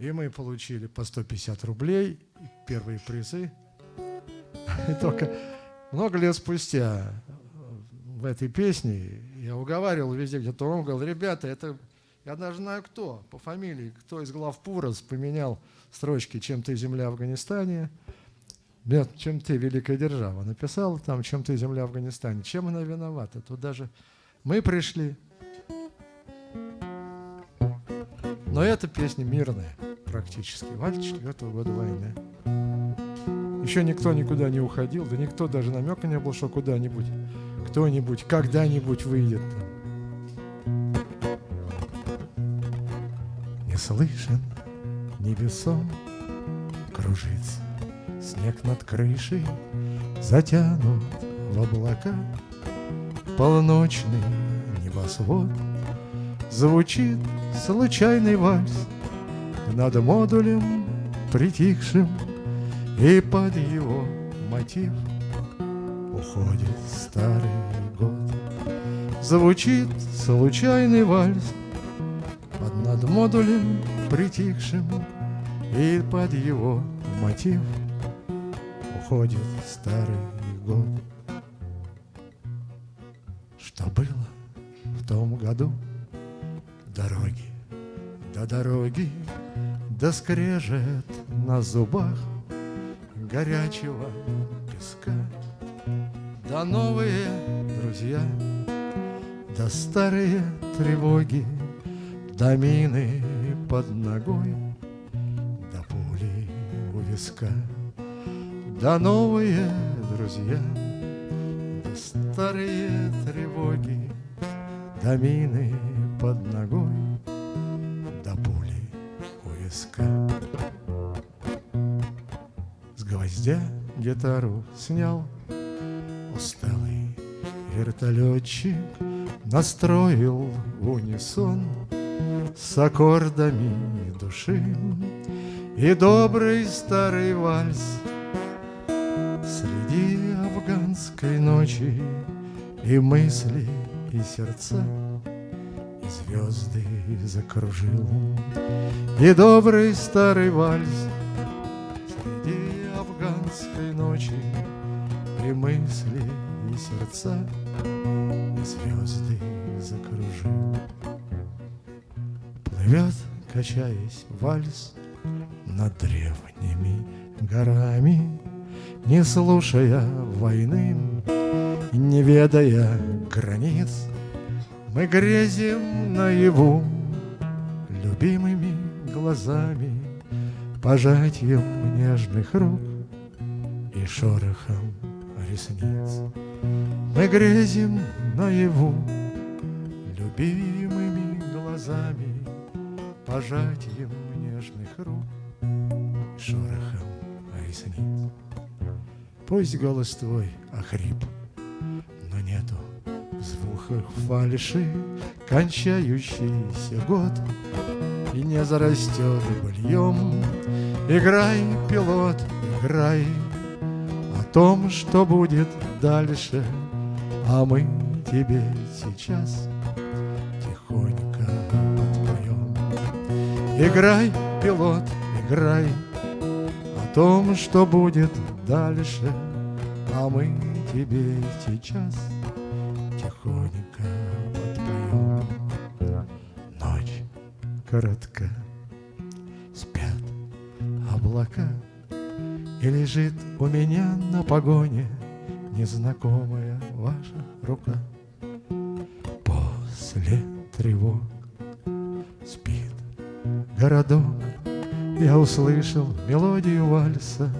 И мы получили по 150 рублей, первые призы. И только много лет спустя в этой песне я уговаривал везде, где-то он говорил, ребята, это я даже знаю кто, по фамилии, кто из глав Пурос поменял строчки «Чем ты земля Афганистане», «Чем ты великая держава». Написал там «Чем ты земля Афганистане». Чем она виновата? Тут даже мы пришли. Но эта песня мирная практически. Валь четвертого года войны. Еще никто никуда не уходил, да никто даже намека не был, что куда-нибудь, кто-нибудь, когда-нибудь выйдет. Не слышен небесом кружится Снег над крышей затянут в облака Полночный небосвод Звучит случайный вальс над модулем притихшим, И под его мотив уходит старый год. Звучит случайный вальс под над модулем притихшим, И под его мотив уходит старый год. Что было в том году? Дороги до дороги да скрежет на зубах горячего песка. Да новые друзья, да старые тревоги, да мины под ногой, да пули у виска. Да новые друзья, да старые тревоги, да мины под ногой, близко. С гвоздя гитару снял Усталый вертолетчик Настроил унисон С аккордами души И добрый старый вальс Среди афганской ночи И мысли, и сердца звезды закружил. И добрый старый вальс среди афганской ночи И мысли, и сердца, и звезды закружил. Плывет, качаясь, вальс над древними горами, Не слушая войны, не ведая границ, мы грезим наяву любимыми глазами, Пожатием нежных рук и шорохом ресниц. Мы грезим наяву любимыми глазами, пожатием нежных рук и шорохом ресниц. Пусть голос твой охрип, но нету звуках фальши кончающийся год и не зарастет быльем. Играй, пилот, играй о том, что будет дальше, а мы тебе сейчас тихонько подпоем. Играй, пилот, играй о том, что будет дальше, а мы тебе сейчас тихонько подпоем. Ночь коротка, спят облака, и лежит у меня на погоне незнакомая ваша рука. После тревог спит городок, я услышал мелодию вальса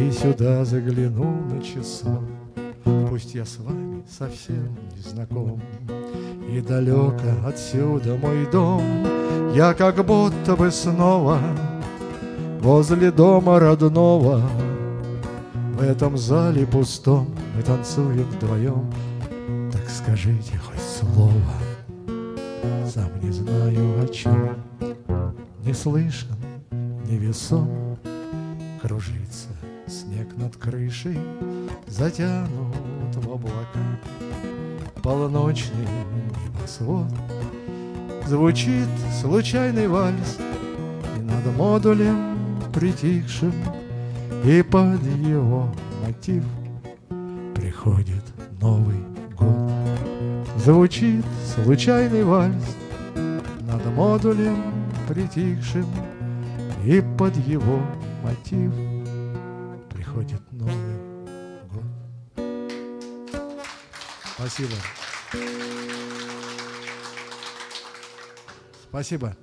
И сюда заглянул на часок. Пусть я с вами совсем не знаком, И далеко отсюда мой дом, Я как будто бы снова Возле дома родного. В этом зале пустом Мы танцуем вдвоем. Так скажите хоть слово. Сам не знаю о чем Не слышен невесом Кружится снег над крышей Затянут в облака Полночный небосвод Звучит случайный вальс И над модулем притихшим И под его мотив Приходит Новый год. Звучит случайный вальс Над модулем притихшим и под его мотив Спасибо. Спасибо.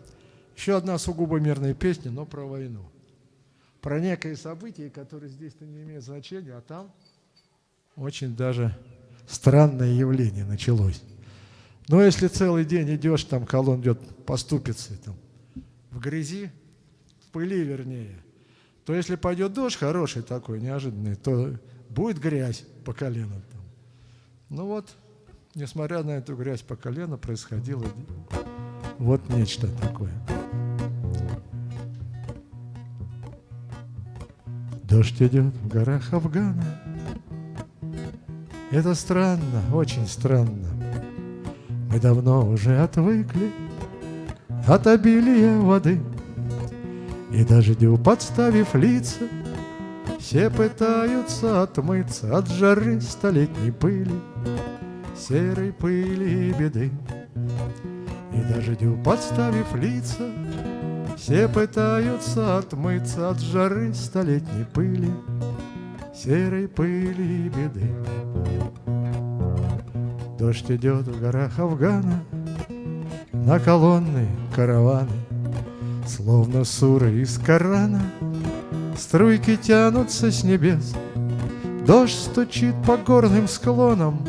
Еще одна сугубо мирная песня, но про войну. Про некое событие, которое здесь-то не имеет значения, а там очень даже странное явление началось. Но если целый день идешь, там колонн идет по ступице, там, в грязи, пыли вернее, то если пойдет дождь хороший такой, неожиданный, то будет грязь по колено. Ну вот, несмотря на эту грязь по колено, происходило вот нечто такое. Дождь идет в горах Афгана. Это странно, очень странно. Мы давно уже отвыкли от обилия воды. И дождю подставив лица, Все пытаются отмыться От жары столетней пыли, Серой пыли и беды. И дождю подставив лица, Все пытаются отмыться От жары столетней пыли, Серой пыли и беды. Дождь идет в горах Афгана, На колонны караваны, Словно суры из Корана Струйки тянутся с небес Дождь стучит по горным склонам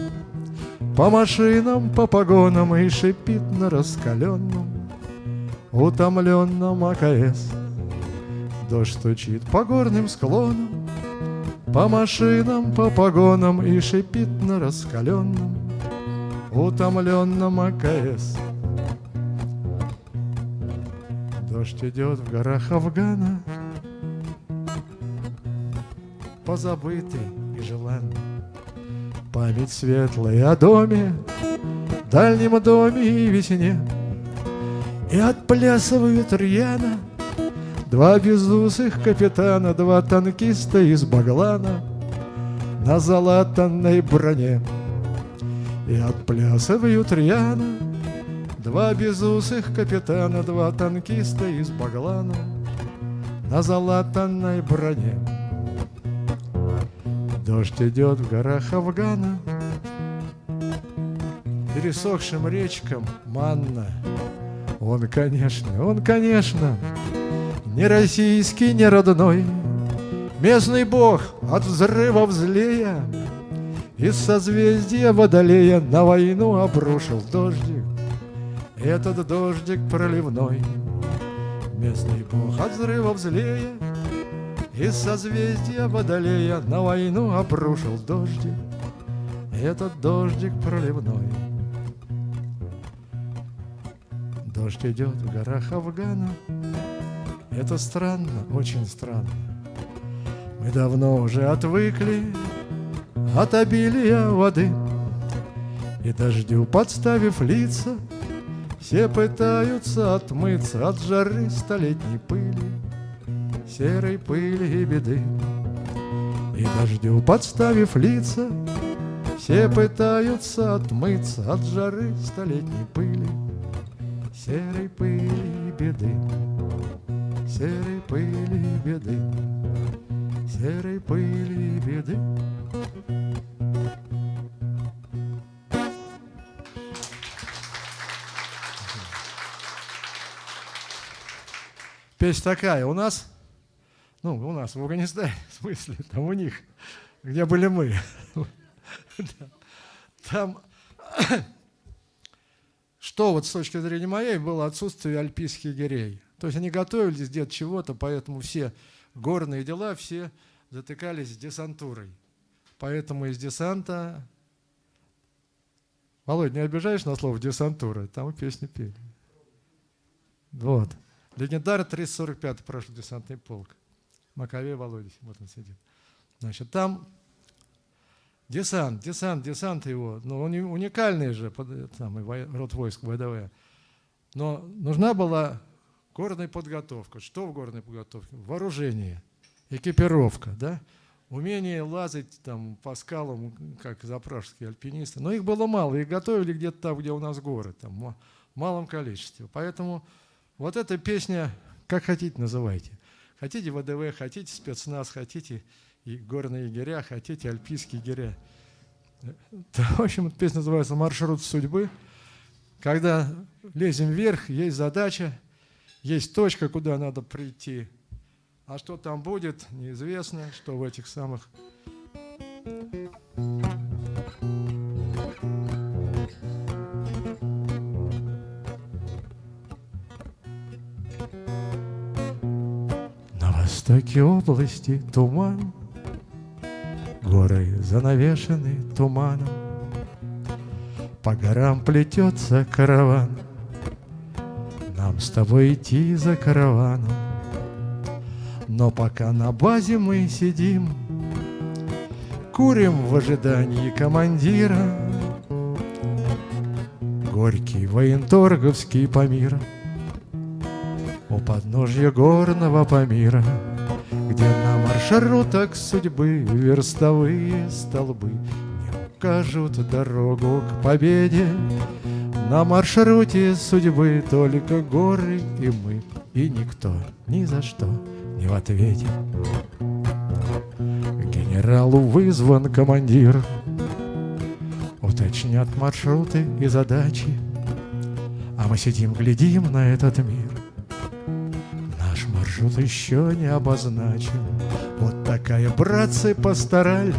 По машинам, по погонам И шипит на раскаленном Утомленном АКС Дождь стучит по горным склонам По машинам, по погонам И шипит на раскаленном Утомленном АКС Дождь идет в горах Афгана, Позабытый и желанный. Память светлая о доме, Дальнем доме и весне, И отплясывают рьяно Два безусых капитана, Два танкиста из Баглана На залатанной броне. И отплясывают рьяно Два безусых капитана, два танкиста из Баглана На залатанной броне. Дождь идет в горах Афгана, Пересохшим речкам манна. Он, конечно, он, конечно, Не российский, не родной, Местный бог от взрыва злея Из созвездия Водолея На войну обрушил дождик. Этот дождик проливной. Местный бог от взрывов злее Из созвездия Водолея На войну обрушил дождик Этот дождик проливной. Дождь идет в горах Афгана. Это странно, очень странно. Мы давно уже отвыкли От обилия воды. И дождю подставив лица все пытаются отмыться от жары столетней пыли, Серой пыли и беды. И дождю подставив лица, Все пытаются отмыться от жары столетней пыли, Серой пыли и беды, серой пыли и беды, Серой пыли и беды. Песня такая, у нас, ну, у нас в Афганистане, в смысле, там у них, где были мы. Там, что вот с точки зрения моей, было отсутствие альпийских гирей. То есть они готовились где-то чего-то, поэтому все горные дела, все затыкались десантурой. Поэтому из десанта... Володь, не обижаешь на слово десантура? Там песни пели. Вот. Легендар 345 прошлый десантный полк. Маковей Володя, вот он сидит. Значит, там десант, десант, десант его, ну, он уникальный же, самый род войск ВДВ. Но нужна была горная подготовка. Что в горной подготовке? Вооружение, экипировка, да? умение лазать там по скалам, как запражские альпинисты. Но их было мало, их готовили где-то там, где у нас горы, там, в малом количестве. Поэтому вот эта песня, как хотите называйте. Хотите ВДВ, хотите спецназ, хотите и горные егеря, хотите альпийские егеря. В общем, эта песня называется «Маршрут судьбы». Когда лезем вверх, есть задача, есть точка, куда надо прийти. А что там будет, неизвестно, что в этих самых востоке области туман, Горы занавешены туманом, По горам плетется караван, Нам с тобой идти за караваном. Но пока на базе мы сидим, Курим в ожидании командира, Горький военторговский Памир У подножья горного Памира — на маршрутах судьбы верстовые столбы Не укажут дорогу к победе. На маршруте судьбы только горы и мы, И никто ни за что не в ответе. Генералу вызван командир, Уточнят маршруты и задачи, А мы сидим, глядим на этот мир маршрут еще не обозначен. Такая, братцы, постарали,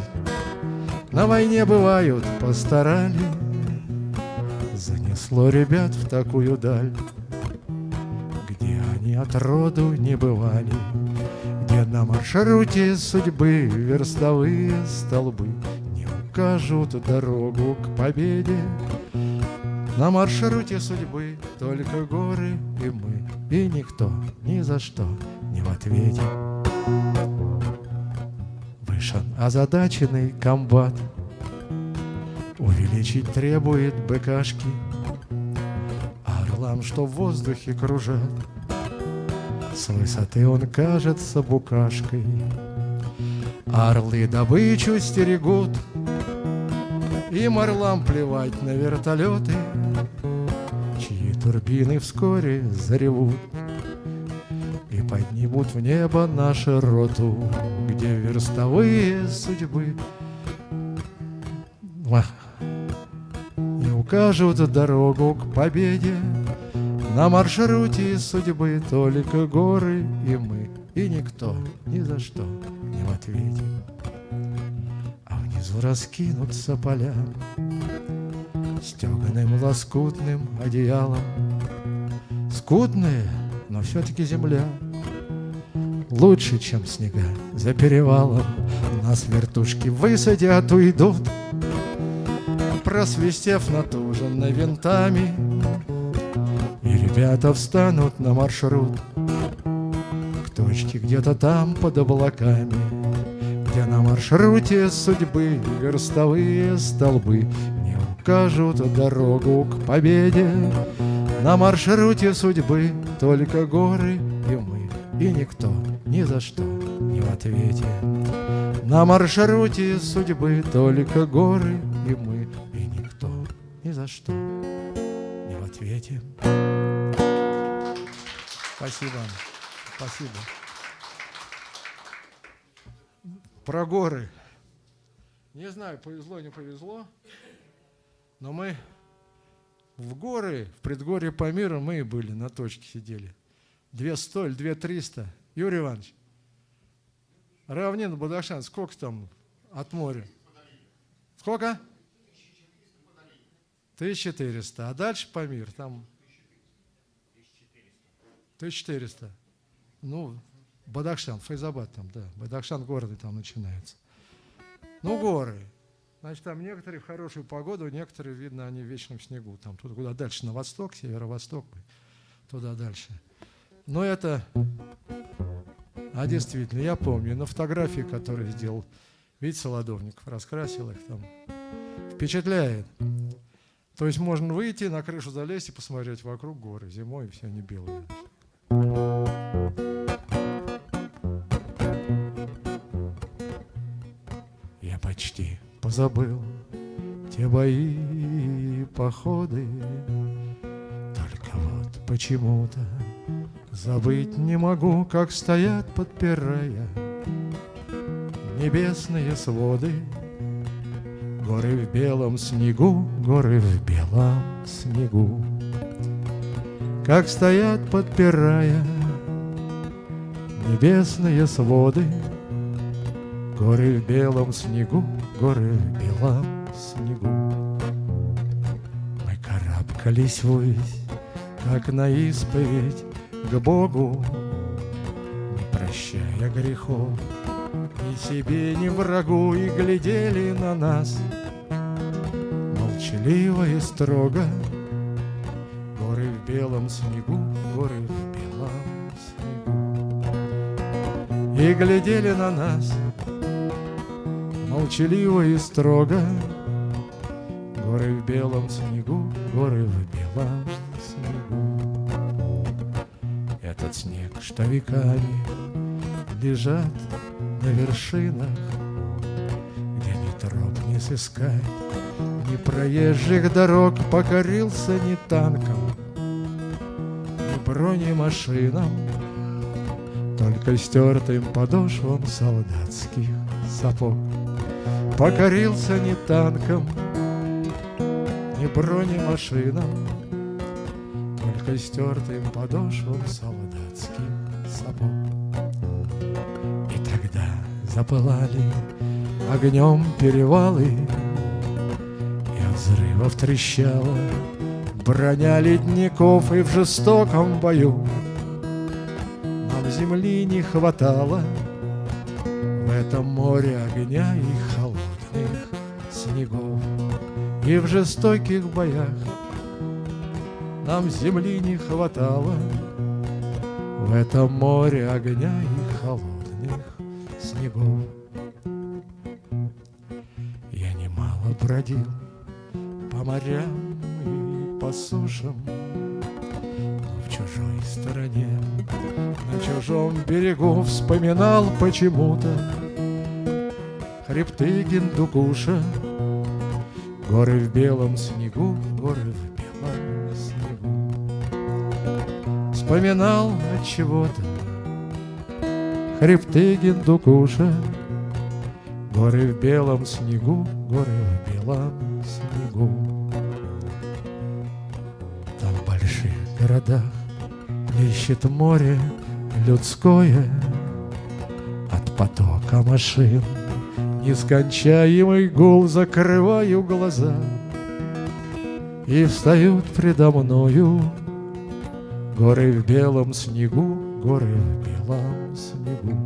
На войне бывают постарали. Занесло ребят в такую даль, Где они от роду не бывали, Где на маршруте судьбы верстовые столбы Не укажут дорогу к победе, на маршруте судьбы только горы и мы, И никто ни за что не в ответе. Вышел озадаченный комбат, Увеличить требует быкашки, Орлам, что в воздухе кружат, С высоты он кажется букашкой. Орлы добычу стерегут, Им орлам плевать на вертолеты — Турбины вскоре заревут поднимут в небо нашу роту, Где верстовые судьбы. И укажут дорогу к победе. На маршруте судьбы только горы и мы И никто ни за что не в ответе. А внизу раскинутся поля стеганым лоскутным одеялом. Скудные, но все-таки земля Лучше, чем снега. За перевалом Нас вертушки высадят, уйдут Просвистев натуженно винтами И ребята встанут на маршрут. К точке где-то там под облаками Где на маршруте судьбы верстовые столбы Не укажут дорогу к победе. На маршруте судьбы только горы и мы И никто ни за что не в ответе На маршруте судьбы только горы и мы И никто ни за что не в ответе Спасибо. Спасибо. Про горы. Не знаю, повезло, не повезло, но мы в горы, в предгорье Памира мы и были, на точке сидели. Две сто или две триста. Юрий Иванович, равнина Бадахшан, сколько там от моря? Сколько? 1400. А дальше Памир, там 1400. Ну, Бадахшан, Файзабад там, да. Бадахшан города там начинается. Ну, горы. Значит, там некоторые в хорошую погоду, некоторые, видно, они в вечном снегу. Там туда куда дальше, на восток, северо-восток, туда дальше. Но это... А действительно, я помню, на фотографии, которые сделал Витя Солодовников, раскрасил их там. Впечатляет. То есть можно выйти, на крышу залезть и посмотреть вокруг горы. Зимой все они белые. Я почти позабыл те бои и походы, Только вот почему-то забыть не могу, Как стоят, подпирая небесные своды, Горы в белом снегу, горы в белом снегу. Как стоят, подпирая небесные своды, Горы в белом снегу, горы в белом снегу. Мы карабкались ввысь, как на исповедь к Богу, Не прощая грехов ни себе, ни врагу, И глядели на нас молчаливо и строго, в белом снегу, горы в белом снегу. И глядели на нас молчаливо и строго, Горы в белом снегу, горы в что веками лежат на вершинах, Где ни троп не сыскать, ни проезжих дорог покорился ни танком, бронемашинам, Только стертым подошвам солдатских сапог. Покорился не танком, не бронемашинам, Только стертым подошвам солдатских запылали огнем перевалы, И от взрывов трещала Броня ледников и в жестоком бою Нам земли не хватало. В этом море огня и холодных снегов И в жестоких боях Нам земли не хватало. В этом море огня и снегов Я немало бродил по морям по сушам, но в чужой стороне, на чужом берегу вспоминал почему-то хребты Гиндукуша, горы в белом снегу, горы в белом снегу. Вспоминал от чего-то хребты Гиндукуша, горы в белом снегу, горы в белом снегу. городах Плещет море людское. От потока машин Нескончаемый гул Закрываю глаза. И встают предо мною Горы в белом снегу, горы в белом снегу.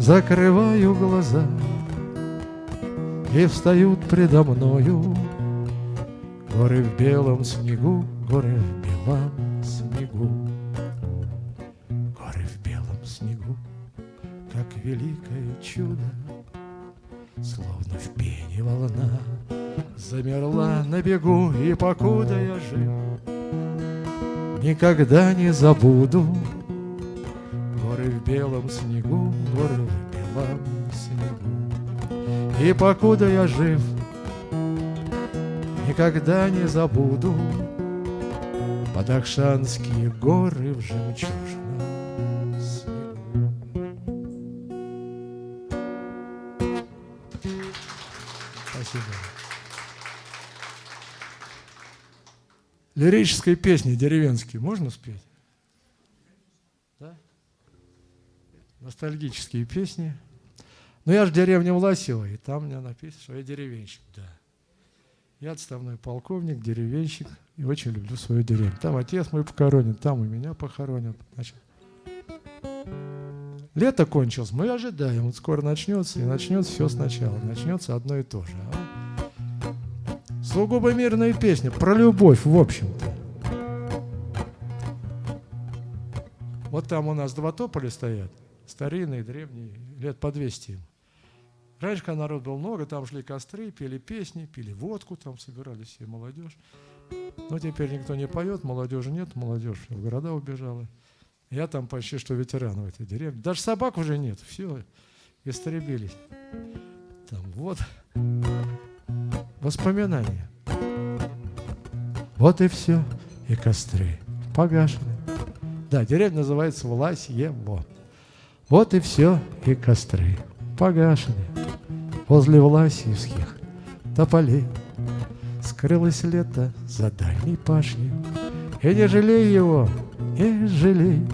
Закрываю глаза, и встают предо мною Горы в белом снегу, горы в белом снегу. Горы в белом снегу, как великое чудо, Словно в пене волна Замерла на бегу, и покуда я жив Никогда не забуду. Горы в белом снегу, горы в белом снегу. И покуда я жив Никогда не забуду. Бадахшанские горы в жемчужном Лирической песни деревенские можно спеть? Да? Ностальгические песни. Но я же деревня Власева, и там мне написано, что я деревенщик, да. Я отставной полковник, деревенщик, и очень люблю свою деревню. Там отец мой похоронен, там и меня похоронят. Значит, лето кончилось, мы ожидаем, вот скоро начнется, и начнется все сначала, начнется одно и то же. А? Сугубо мирная песня, про любовь, в общем-то. Вот там у нас два тополя стоят, старинные, древние, лет по 200 им. Раньше, когда народ был много, там шли костры, пели песни, пили водку, там собирались все молодежь. Но теперь никто не поет, молодежи нет, молодежь в города убежала. Я там почти что ветеран в этой деревне. Даже собак уже нет, все, истребились. Там вот воспоминания. Вот и все, и костры погашены. Да, деревня называется Власьево. Вот и все, и костры погашены. Возле Власьевских тополей Скрылось лето за дальней пашней. И не жалей его, не жалей.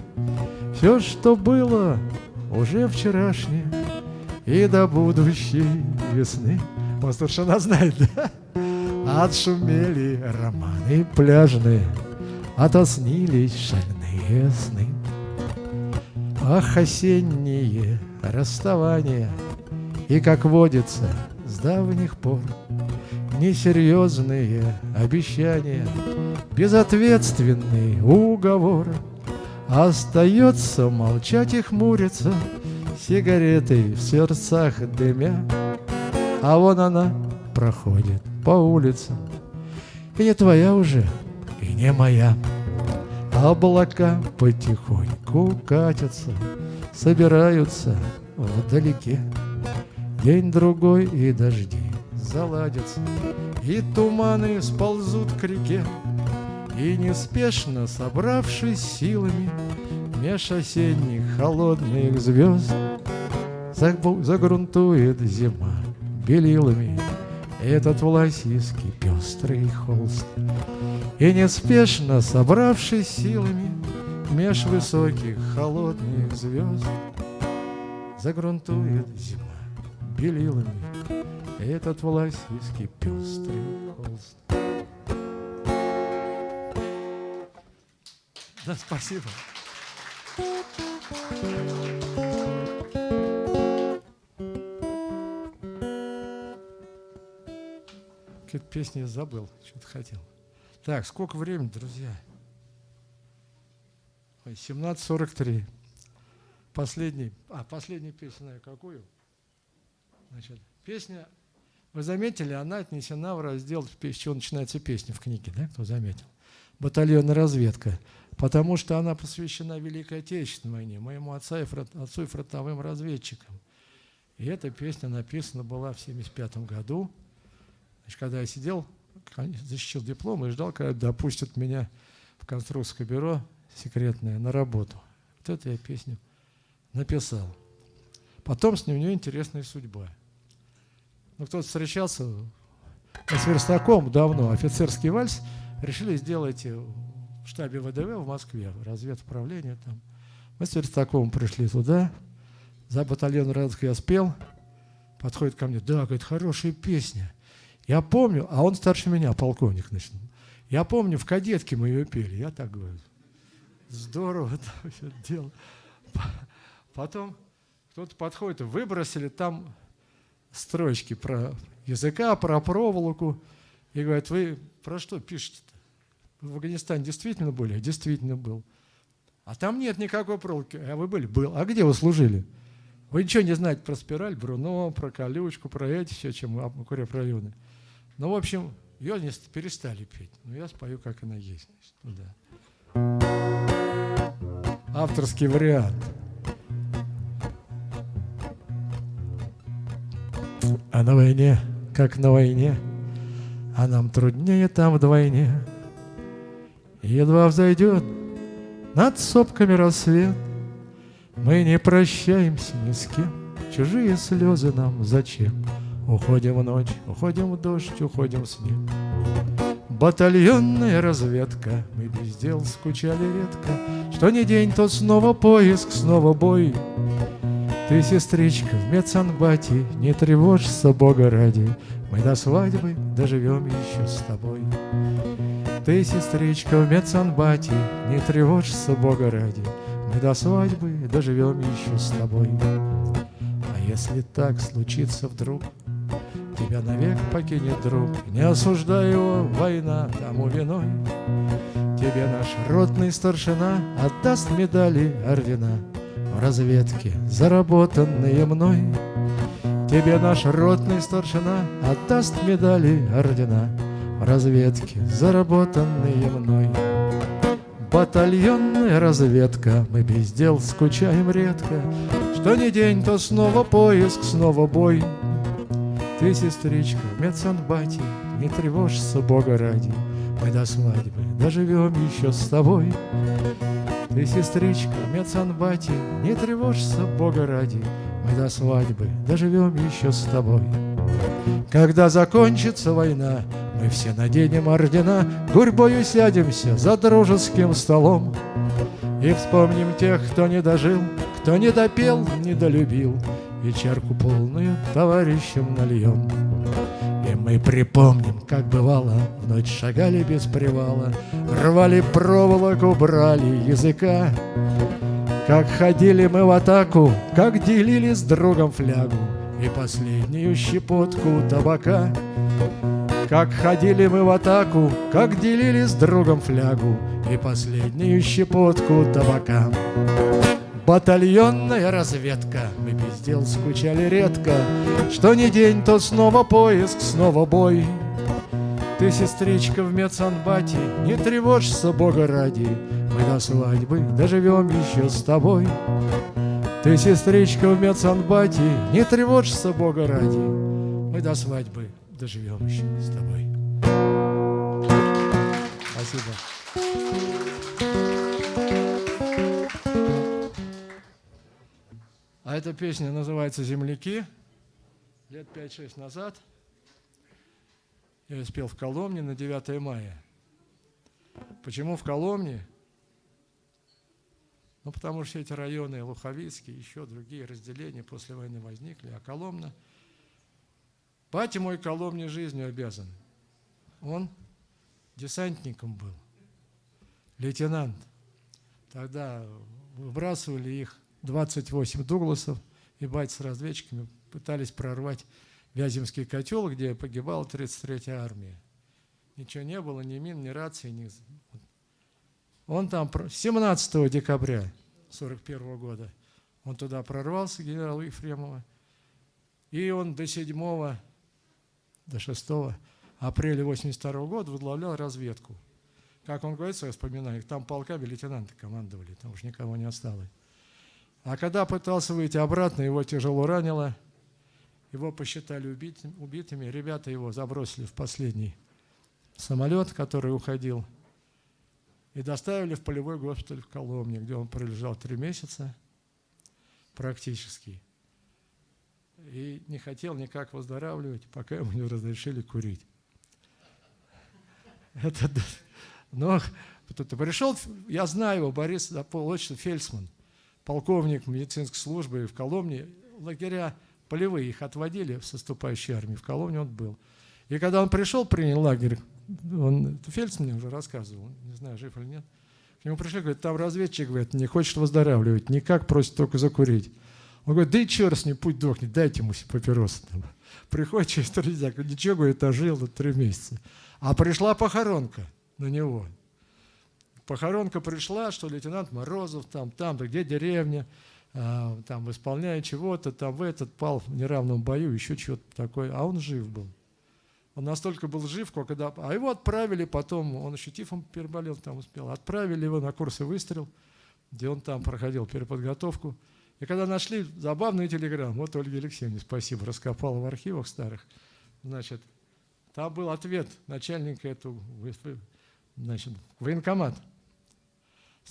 Все, что было, уже вчерашнее, И до будущей весны он совершенно знает, да? Отшумели романы пляжные, Отоснились шальные сны. Ах, осенние расставания, И, как водится, с давних пор Несерьезные обещания, Безответственный уговор. Остается молчать и хмуриться, Сигаретой в сердцах дымя, а вон она проходит по улицам. И не твоя уже, и не моя. Облака потихоньку катятся Собираются вдалеке. День-другой и дожди заладятся И туманы сползут к реке. И неспешно собравшись силами Меж осенних холодных звезд Загрунтует зима белилами Этот власийский пестрый холст. И неспешно собравшись силами Меж высоких холодных звезд Загрунтует зима белилами Этот власийский пестрый холст. Да, спасибо. Какие-то песни забыл, что-то хотел. Так, сколько времени, друзья? 17.43. Последний, а, последняя песня, знаю какую? Значит, песня, вы заметили, она отнесена в раздел, с чего начинается песня в книге, да, кто заметил? Батальонная разведка. Потому что она посвящена Великой Отечественной войне, моему отцу и, фронт, отцу и фронтовым разведчикам. И эта песня написана была в 1975 году Значит, когда я сидел, защитил диплом и ждал, когда допустят меня в конструкторское бюро секретное на работу. Вот эту я песню написал. Потом с ним у него интересная судьба. Ну, кто-то встречался с Верстаком давно, офицерский вальс, решили сделать в штабе ВДВ в Москве, разведуправление там. Мы с Верстаковым пришли туда, за батальон Радовск я спел, подходит ко мне, да, говорит, хорошая песня. Я помню, а он старше меня, полковник, значит. Я помню, в кадетке мы ее пели. Я так говорю. Здорово там все дело. Потом кто-то подходит, выбросили там строчки про языка, про проволоку. И говорят, вы про что пишете-то? В Афганистане действительно были? Действительно был. А там нет никакой проволоки. А вы были? Был. А где вы служили? Вы ничего не знаете про спираль, Бруно, про колючку, про эти все, чем районы. Ну, в общем, ее перестали петь. Но я спою, как она есть. Да. Авторский вариант. А на войне, как на войне, А нам труднее там вдвойне. Едва взойдет над сопками рассвет, Мы не прощаемся ни с кем, Чужие слезы нам зачем? Уходим в ночь, уходим в дождь, уходим в снег. Батальонная разведка, мы без дел скучали редко, Что не день, то снова поиск, снова бой. Ты, сестричка, в медсанбате, не тревожься, Бога ради, Мы до свадьбы доживем еще с тобой. Ты, сестричка, в медсанбате, не тревожься, Бога ради, Мы до свадьбы доживем еще с тобой. А если так случится вдруг, Тебя навек покинет друг, Не осуждай его, война тому виной. Тебе наш ротный старшина Отдаст медали, ордена В разведке, заработанные мной. Тебе наш ротный старшина Отдаст медали, ордена В разведке, заработанные мной. Батальонная разведка, мы без дел скучаем редко, Что не день, то снова поиск, снова бой. Ты, сестричка, в медсанбате, не тревожься, Бога ради, Мы до свадьбы доживем еще с тобой. Ты, сестричка, в медсанбате, не тревожься, Бога ради, Мы до свадьбы доживем еще с тобой. Когда закончится война, мы все наденем ордена, Гурьбою сядемся за дружеским столом И вспомним тех, кто не дожил, кто не допел, не долюбил, и чарку полную товарищам нальем. И мы припомним, как бывало, Ночь шагали без привала, Рвали проволоку, брали языка. Как ходили мы в атаку, Как делили с другом флягу И последнюю щепотку табака. Как ходили мы в атаку, Как делили с другом флягу И последнюю щепотку табака. Батальонная разведка, мы без дел скучали редко, Что не день, то снова поиск, снова бой. Ты, сестричка, в медсанбате, не тревожься, Бога ради, Мы до свадьбы доживем еще с тобой. Ты, сестричка, в медсанбате, не тревожься, Бога ради, Мы до свадьбы доживем еще с тобой. Спасибо. А эта песня называется «Земляки». Лет 5-6 назад я ее спел в Коломне на 9 мая. Почему в Коломне? Ну, потому что эти районы, Луховицкие, еще другие разделения после войны возникли, а Коломна... Батя мой Коломне жизнью обязан. Он десантником был, лейтенант. Тогда выбрасывали их 28 Дугласов и бать с разведчиками пытались прорвать Вяземский котел, где погибала 33-я армия. Ничего не было, ни мин, ни рации, ни... Он там 17 декабря 41 года он туда прорвался, генерал Ефремова, и он до 7 до 6 апреля 82 года возглавлял разведку. Как он говорит в своих воспоминаниях, там полками лейтенанты командовали, там уж никого не осталось. А когда пытался выйти обратно, его тяжело ранило. Его посчитали убитым, убитыми. Ребята его забросили в последний самолет, который уходил. И доставили в полевой госпиталь в Коломне, где он пролежал три месяца практически. И не хотел никак выздоравливать, пока ему не разрешили курить. Это, но пришел, я знаю его, Борис Заполович Фельдсман – полковник медицинской службы в Коломне, лагеря полевые их отводили в соступающей армии, в Коломне он был. И когда он пришел, принял лагерь, он, Фельдс мне уже рассказывал, не знаю, жив или нет. К нему пришли, говорит, там разведчик, говорит, не хочет выздоравливать, никак просит только закурить. Он говорит, да и черт с ним, путь дохнет, дайте ему папиросы. Приходит через три дня, ничего, говорит, ожил три месяца. А пришла похоронка на него. Похоронка пришла, что лейтенант Морозов там, там, да где деревня, а, там, исполняя чего-то, там, в этот пал в неравном бою, еще что-то такое. А он жив был. Он настолько был жив, когда... А его отправили потом, он еще тифом переболел, там успел. Отправили его на курсы выстрел, где он там проходил переподготовку. И когда нашли забавный телеграмм, вот Ольга Алексеевна, спасибо, раскопала в архивах старых, значит, там был ответ начальника этого, значит, военкомат.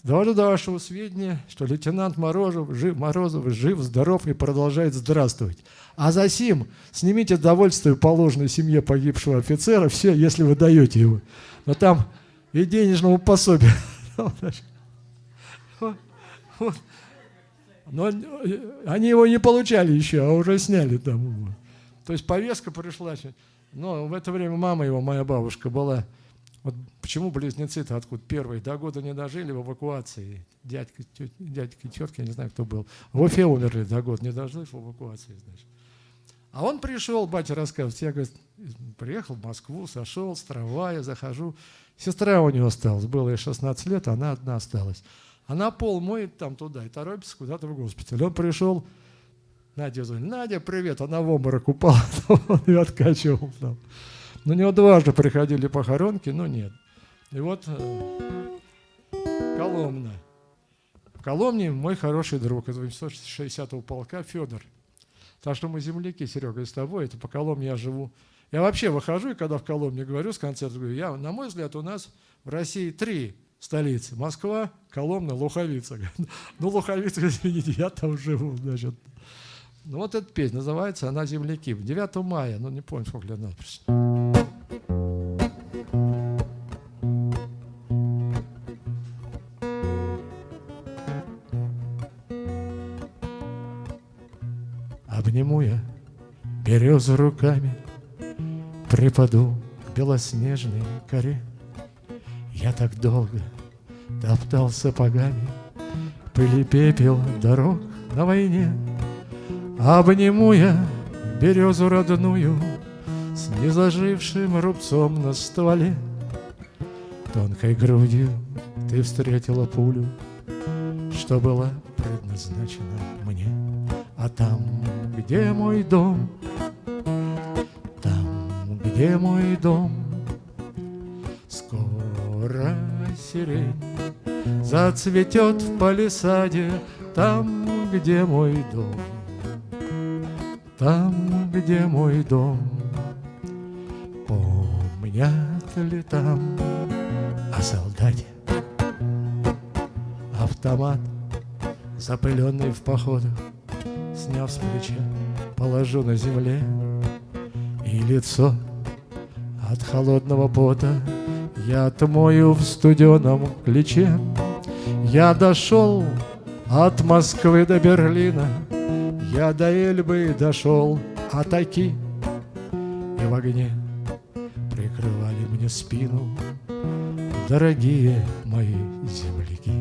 Довожу до вашего сведения, что лейтенант Морозов жив, Морозов жив, здоров и продолжает здравствовать. А за сим снимите довольствие положенной семье погибшего офицера, все, если вы даете его. Но там и денежного пособия. Но они его не получали еще, а уже сняли там. То есть повестка пришла. Но в это время мама его, моя бабушка, была вот почему близнецы-то откуда первые до года не дожили в эвакуации. Дядька, тетя, дядька, тетка, я не знаю, кто был. В Уфе умерли до года, не дожили в эвакуации, значит. А он пришел, батя рассказывает, я, говорит, приехал в Москву, сошел с трамвая, захожу. Сестра у него осталась, было ей 16 лет, она одна осталась. Она пол моет там туда и торопится куда-то в госпиталь. Он пришел, Надя звонит, Надя, привет, она в обморок упала, он ее откачивал там. На него дважды приходили похоронки, но нет. И вот э, Коломна. В Коломне мой хороший друг из 860-го полка Федор. Так что мы земляки, Серега, с тобой, это по Коломне я живу. Я вообще выхожу, и когда в Коломне говорю с концерта, говорю, я, на мой взгляд, у нас в России три столицы. Москва, Коломна, Луховица. Ну, Луховица, извините, я там живу, значит. Ну, вот эта песня называется «Она земляки». 9 мая, ну, не помню, сколько лет надо. Березу руками, Припаду к белоснежной коре. Я так долго топтал сапогами Пыли пепел дорог на войне, Обниму я березу родную С незажившим рубцом на стволе. Тонкой грудью ты встретила пулю, Что была предназначена мне. А там, где мой дом, где мой дом, Скоро сирень зацветет в палисаде, Там, где мой дом. Там, где мой дом. Помнят ли там о солдате? Автомат, запыленный в походах, сняв с плеча, положу на земле. И лицо холодного пота. Я отмою в студеном ключе. Я дошел от Москвы до Берлина, я до Эльбы дошел, а таки И в огне прикрывали мне спину Дорогие мои земляки.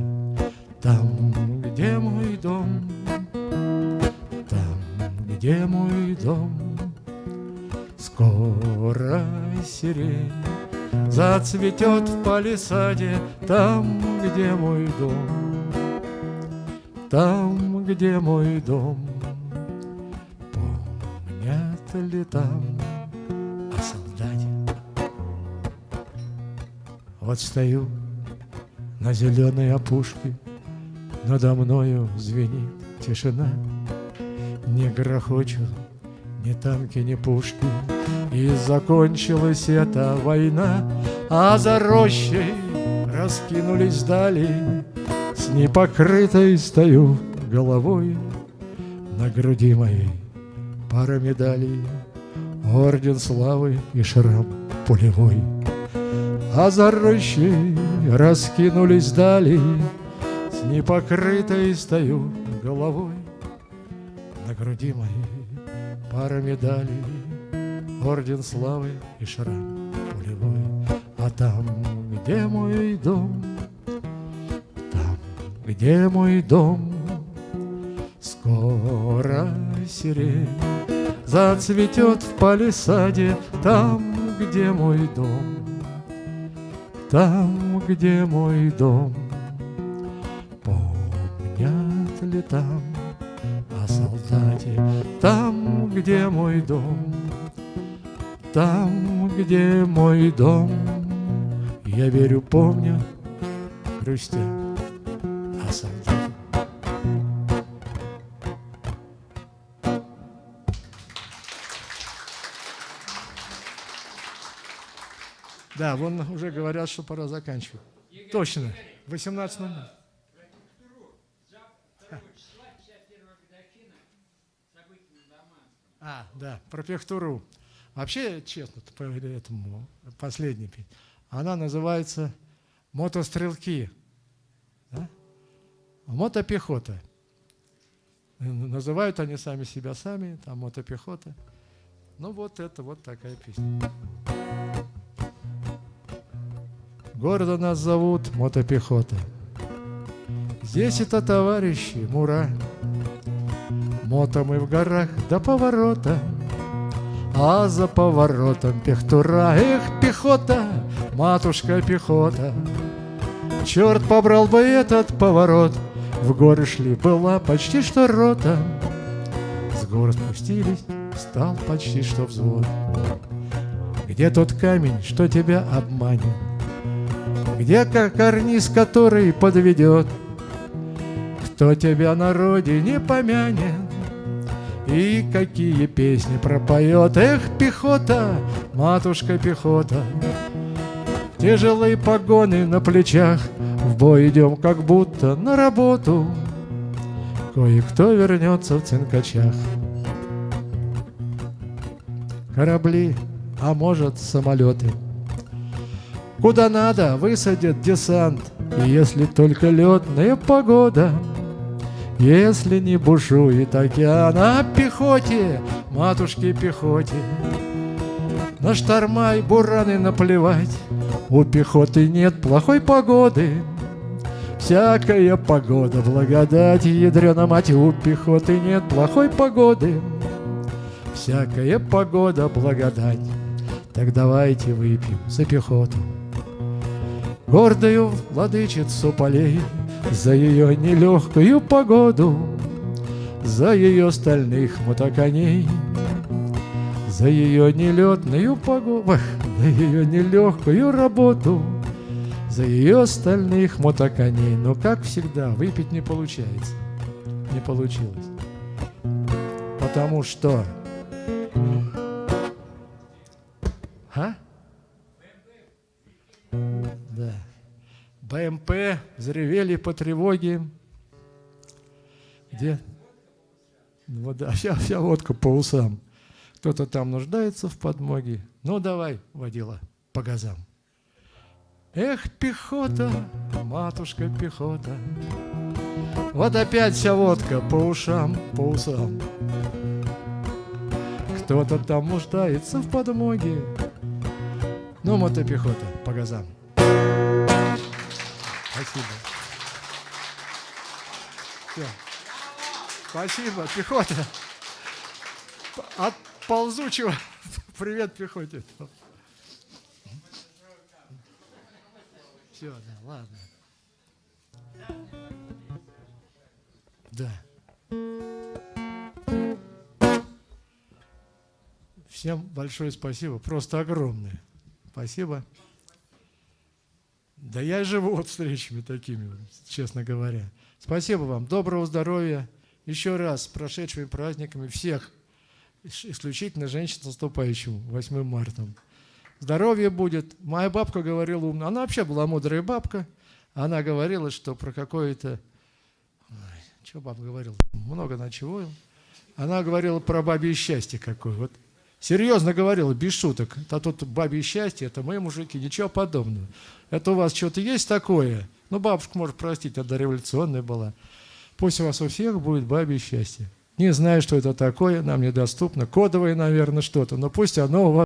Там, где мой дом Там, где мой дом сирень Зацветет в палисаде Там, где мой дом Там, где мой дом ли там о солдате. Вот стою на зеленой опушке, Надо мною звенит тишина. Не грохочут ни танки, ни пушки, И закончилась эта война, А за рощей раскинулись дали, С непокрытой стою головой на груди моей пара медалей, Орден славы и шрам пулевой. А за рощей раскинулись дали, С непокрытой стою головой. На груди моей пара медалей, Орден славы и шрам пулевой. А там, где мой дом, там, где мой дом, Скоро сирень зацветет в палисаде Там, где мой дом, там, где мой дом. Помнят ли там солдате, там, где мой дом, там, где мой дом. Я верю, помню, грустя о солдате. Да, вон уже говорят, что пора заканчивать. Точно, 18.00. А, да, про Пехтуру. Вообще, честно, по этому последней она называется мотострелки. Да? Мотопехота. Называют они сами себя сами, там мотопехота. Ну вот это вот такая песня. Гордо нас зовут мотопехота. Здесь это товарищи, мура. Мото мы в горах до поворота, А за поворотом пехтура. Эх, пехота, матушка пехота, Черт побрал бы этот поворот, В горы шли, была почти что рота. С гор спустились, стал почти что взвод. Где тот камень, что тебя обманет? Где карниз, который подведет? Кто тебя на родине помянет? И какие песни пропоет? Эх, пехота, матушка пехота, Тяжелые погоны на плечах, В бой идем, как будто на работу. Кое-кто вернется в цинкачах. Корабли, а может самолеты — Куда надо, высадят десант, если только летная погода. Если не бушует океан, а пехоте, матушке пехоте, На шторма и бураны наплевать, у пехоты нет плохой погоды. Всякая погода, благодать, ядрена мать, у пехоты нет плохой погоды. Всякая погода, благодать, так давайте выпьем за пехоту. Гордою владычицу полей За ее нелегкую погоду За ее стальных мотоконей За ее нелетную погоду За ее нелегкую работу За ее стальных мотоконей. Но, как всегда, выпить не получается. Не получилось. Потому что БМП заревели по тревоге. Где? Вот, да, вся, вся водка по усам. Кто-то там нуждается в подмоге. Ну, давай, водила, по газам. Эх, пехота, матушка пехота, Вот опять вся водка по ушам, по усам. Кто-то там нуждается в подмоге. Ну, мотопехота, по газам. Спасибо. Все. Спасибо, пехота. От ползучего. Привет, пехоте. Все, да, ладно. Да. Всем большое спасибо, просто огромное. Спасибо. Да я живу вот встречами такими, честно говоря. Спасибо вам, доброго здоровья. Еще раз с прошедшими праздниками всех, исключительно женщин, наступающим 8 марта. Здоровье будет. Моя бабка говорила умно. Она вообще была мудрая бабка. Она говорила, что про какое-то... Что бабка говорила? Много на чего. Она говорила про бабье счастье какое. Вот Серьезно говорила, без шуток. А тут бабье счастье, это мы, мужики, ничего подобного. Это у вас что-то есть такое? Ну, бабушка, может, простить, это революционная была. Пусть у вас у всех будет бабье счастье. Не знаю, что это такое, нам недоступно. Кодовое, наверное, что-то, но пусть оно у вас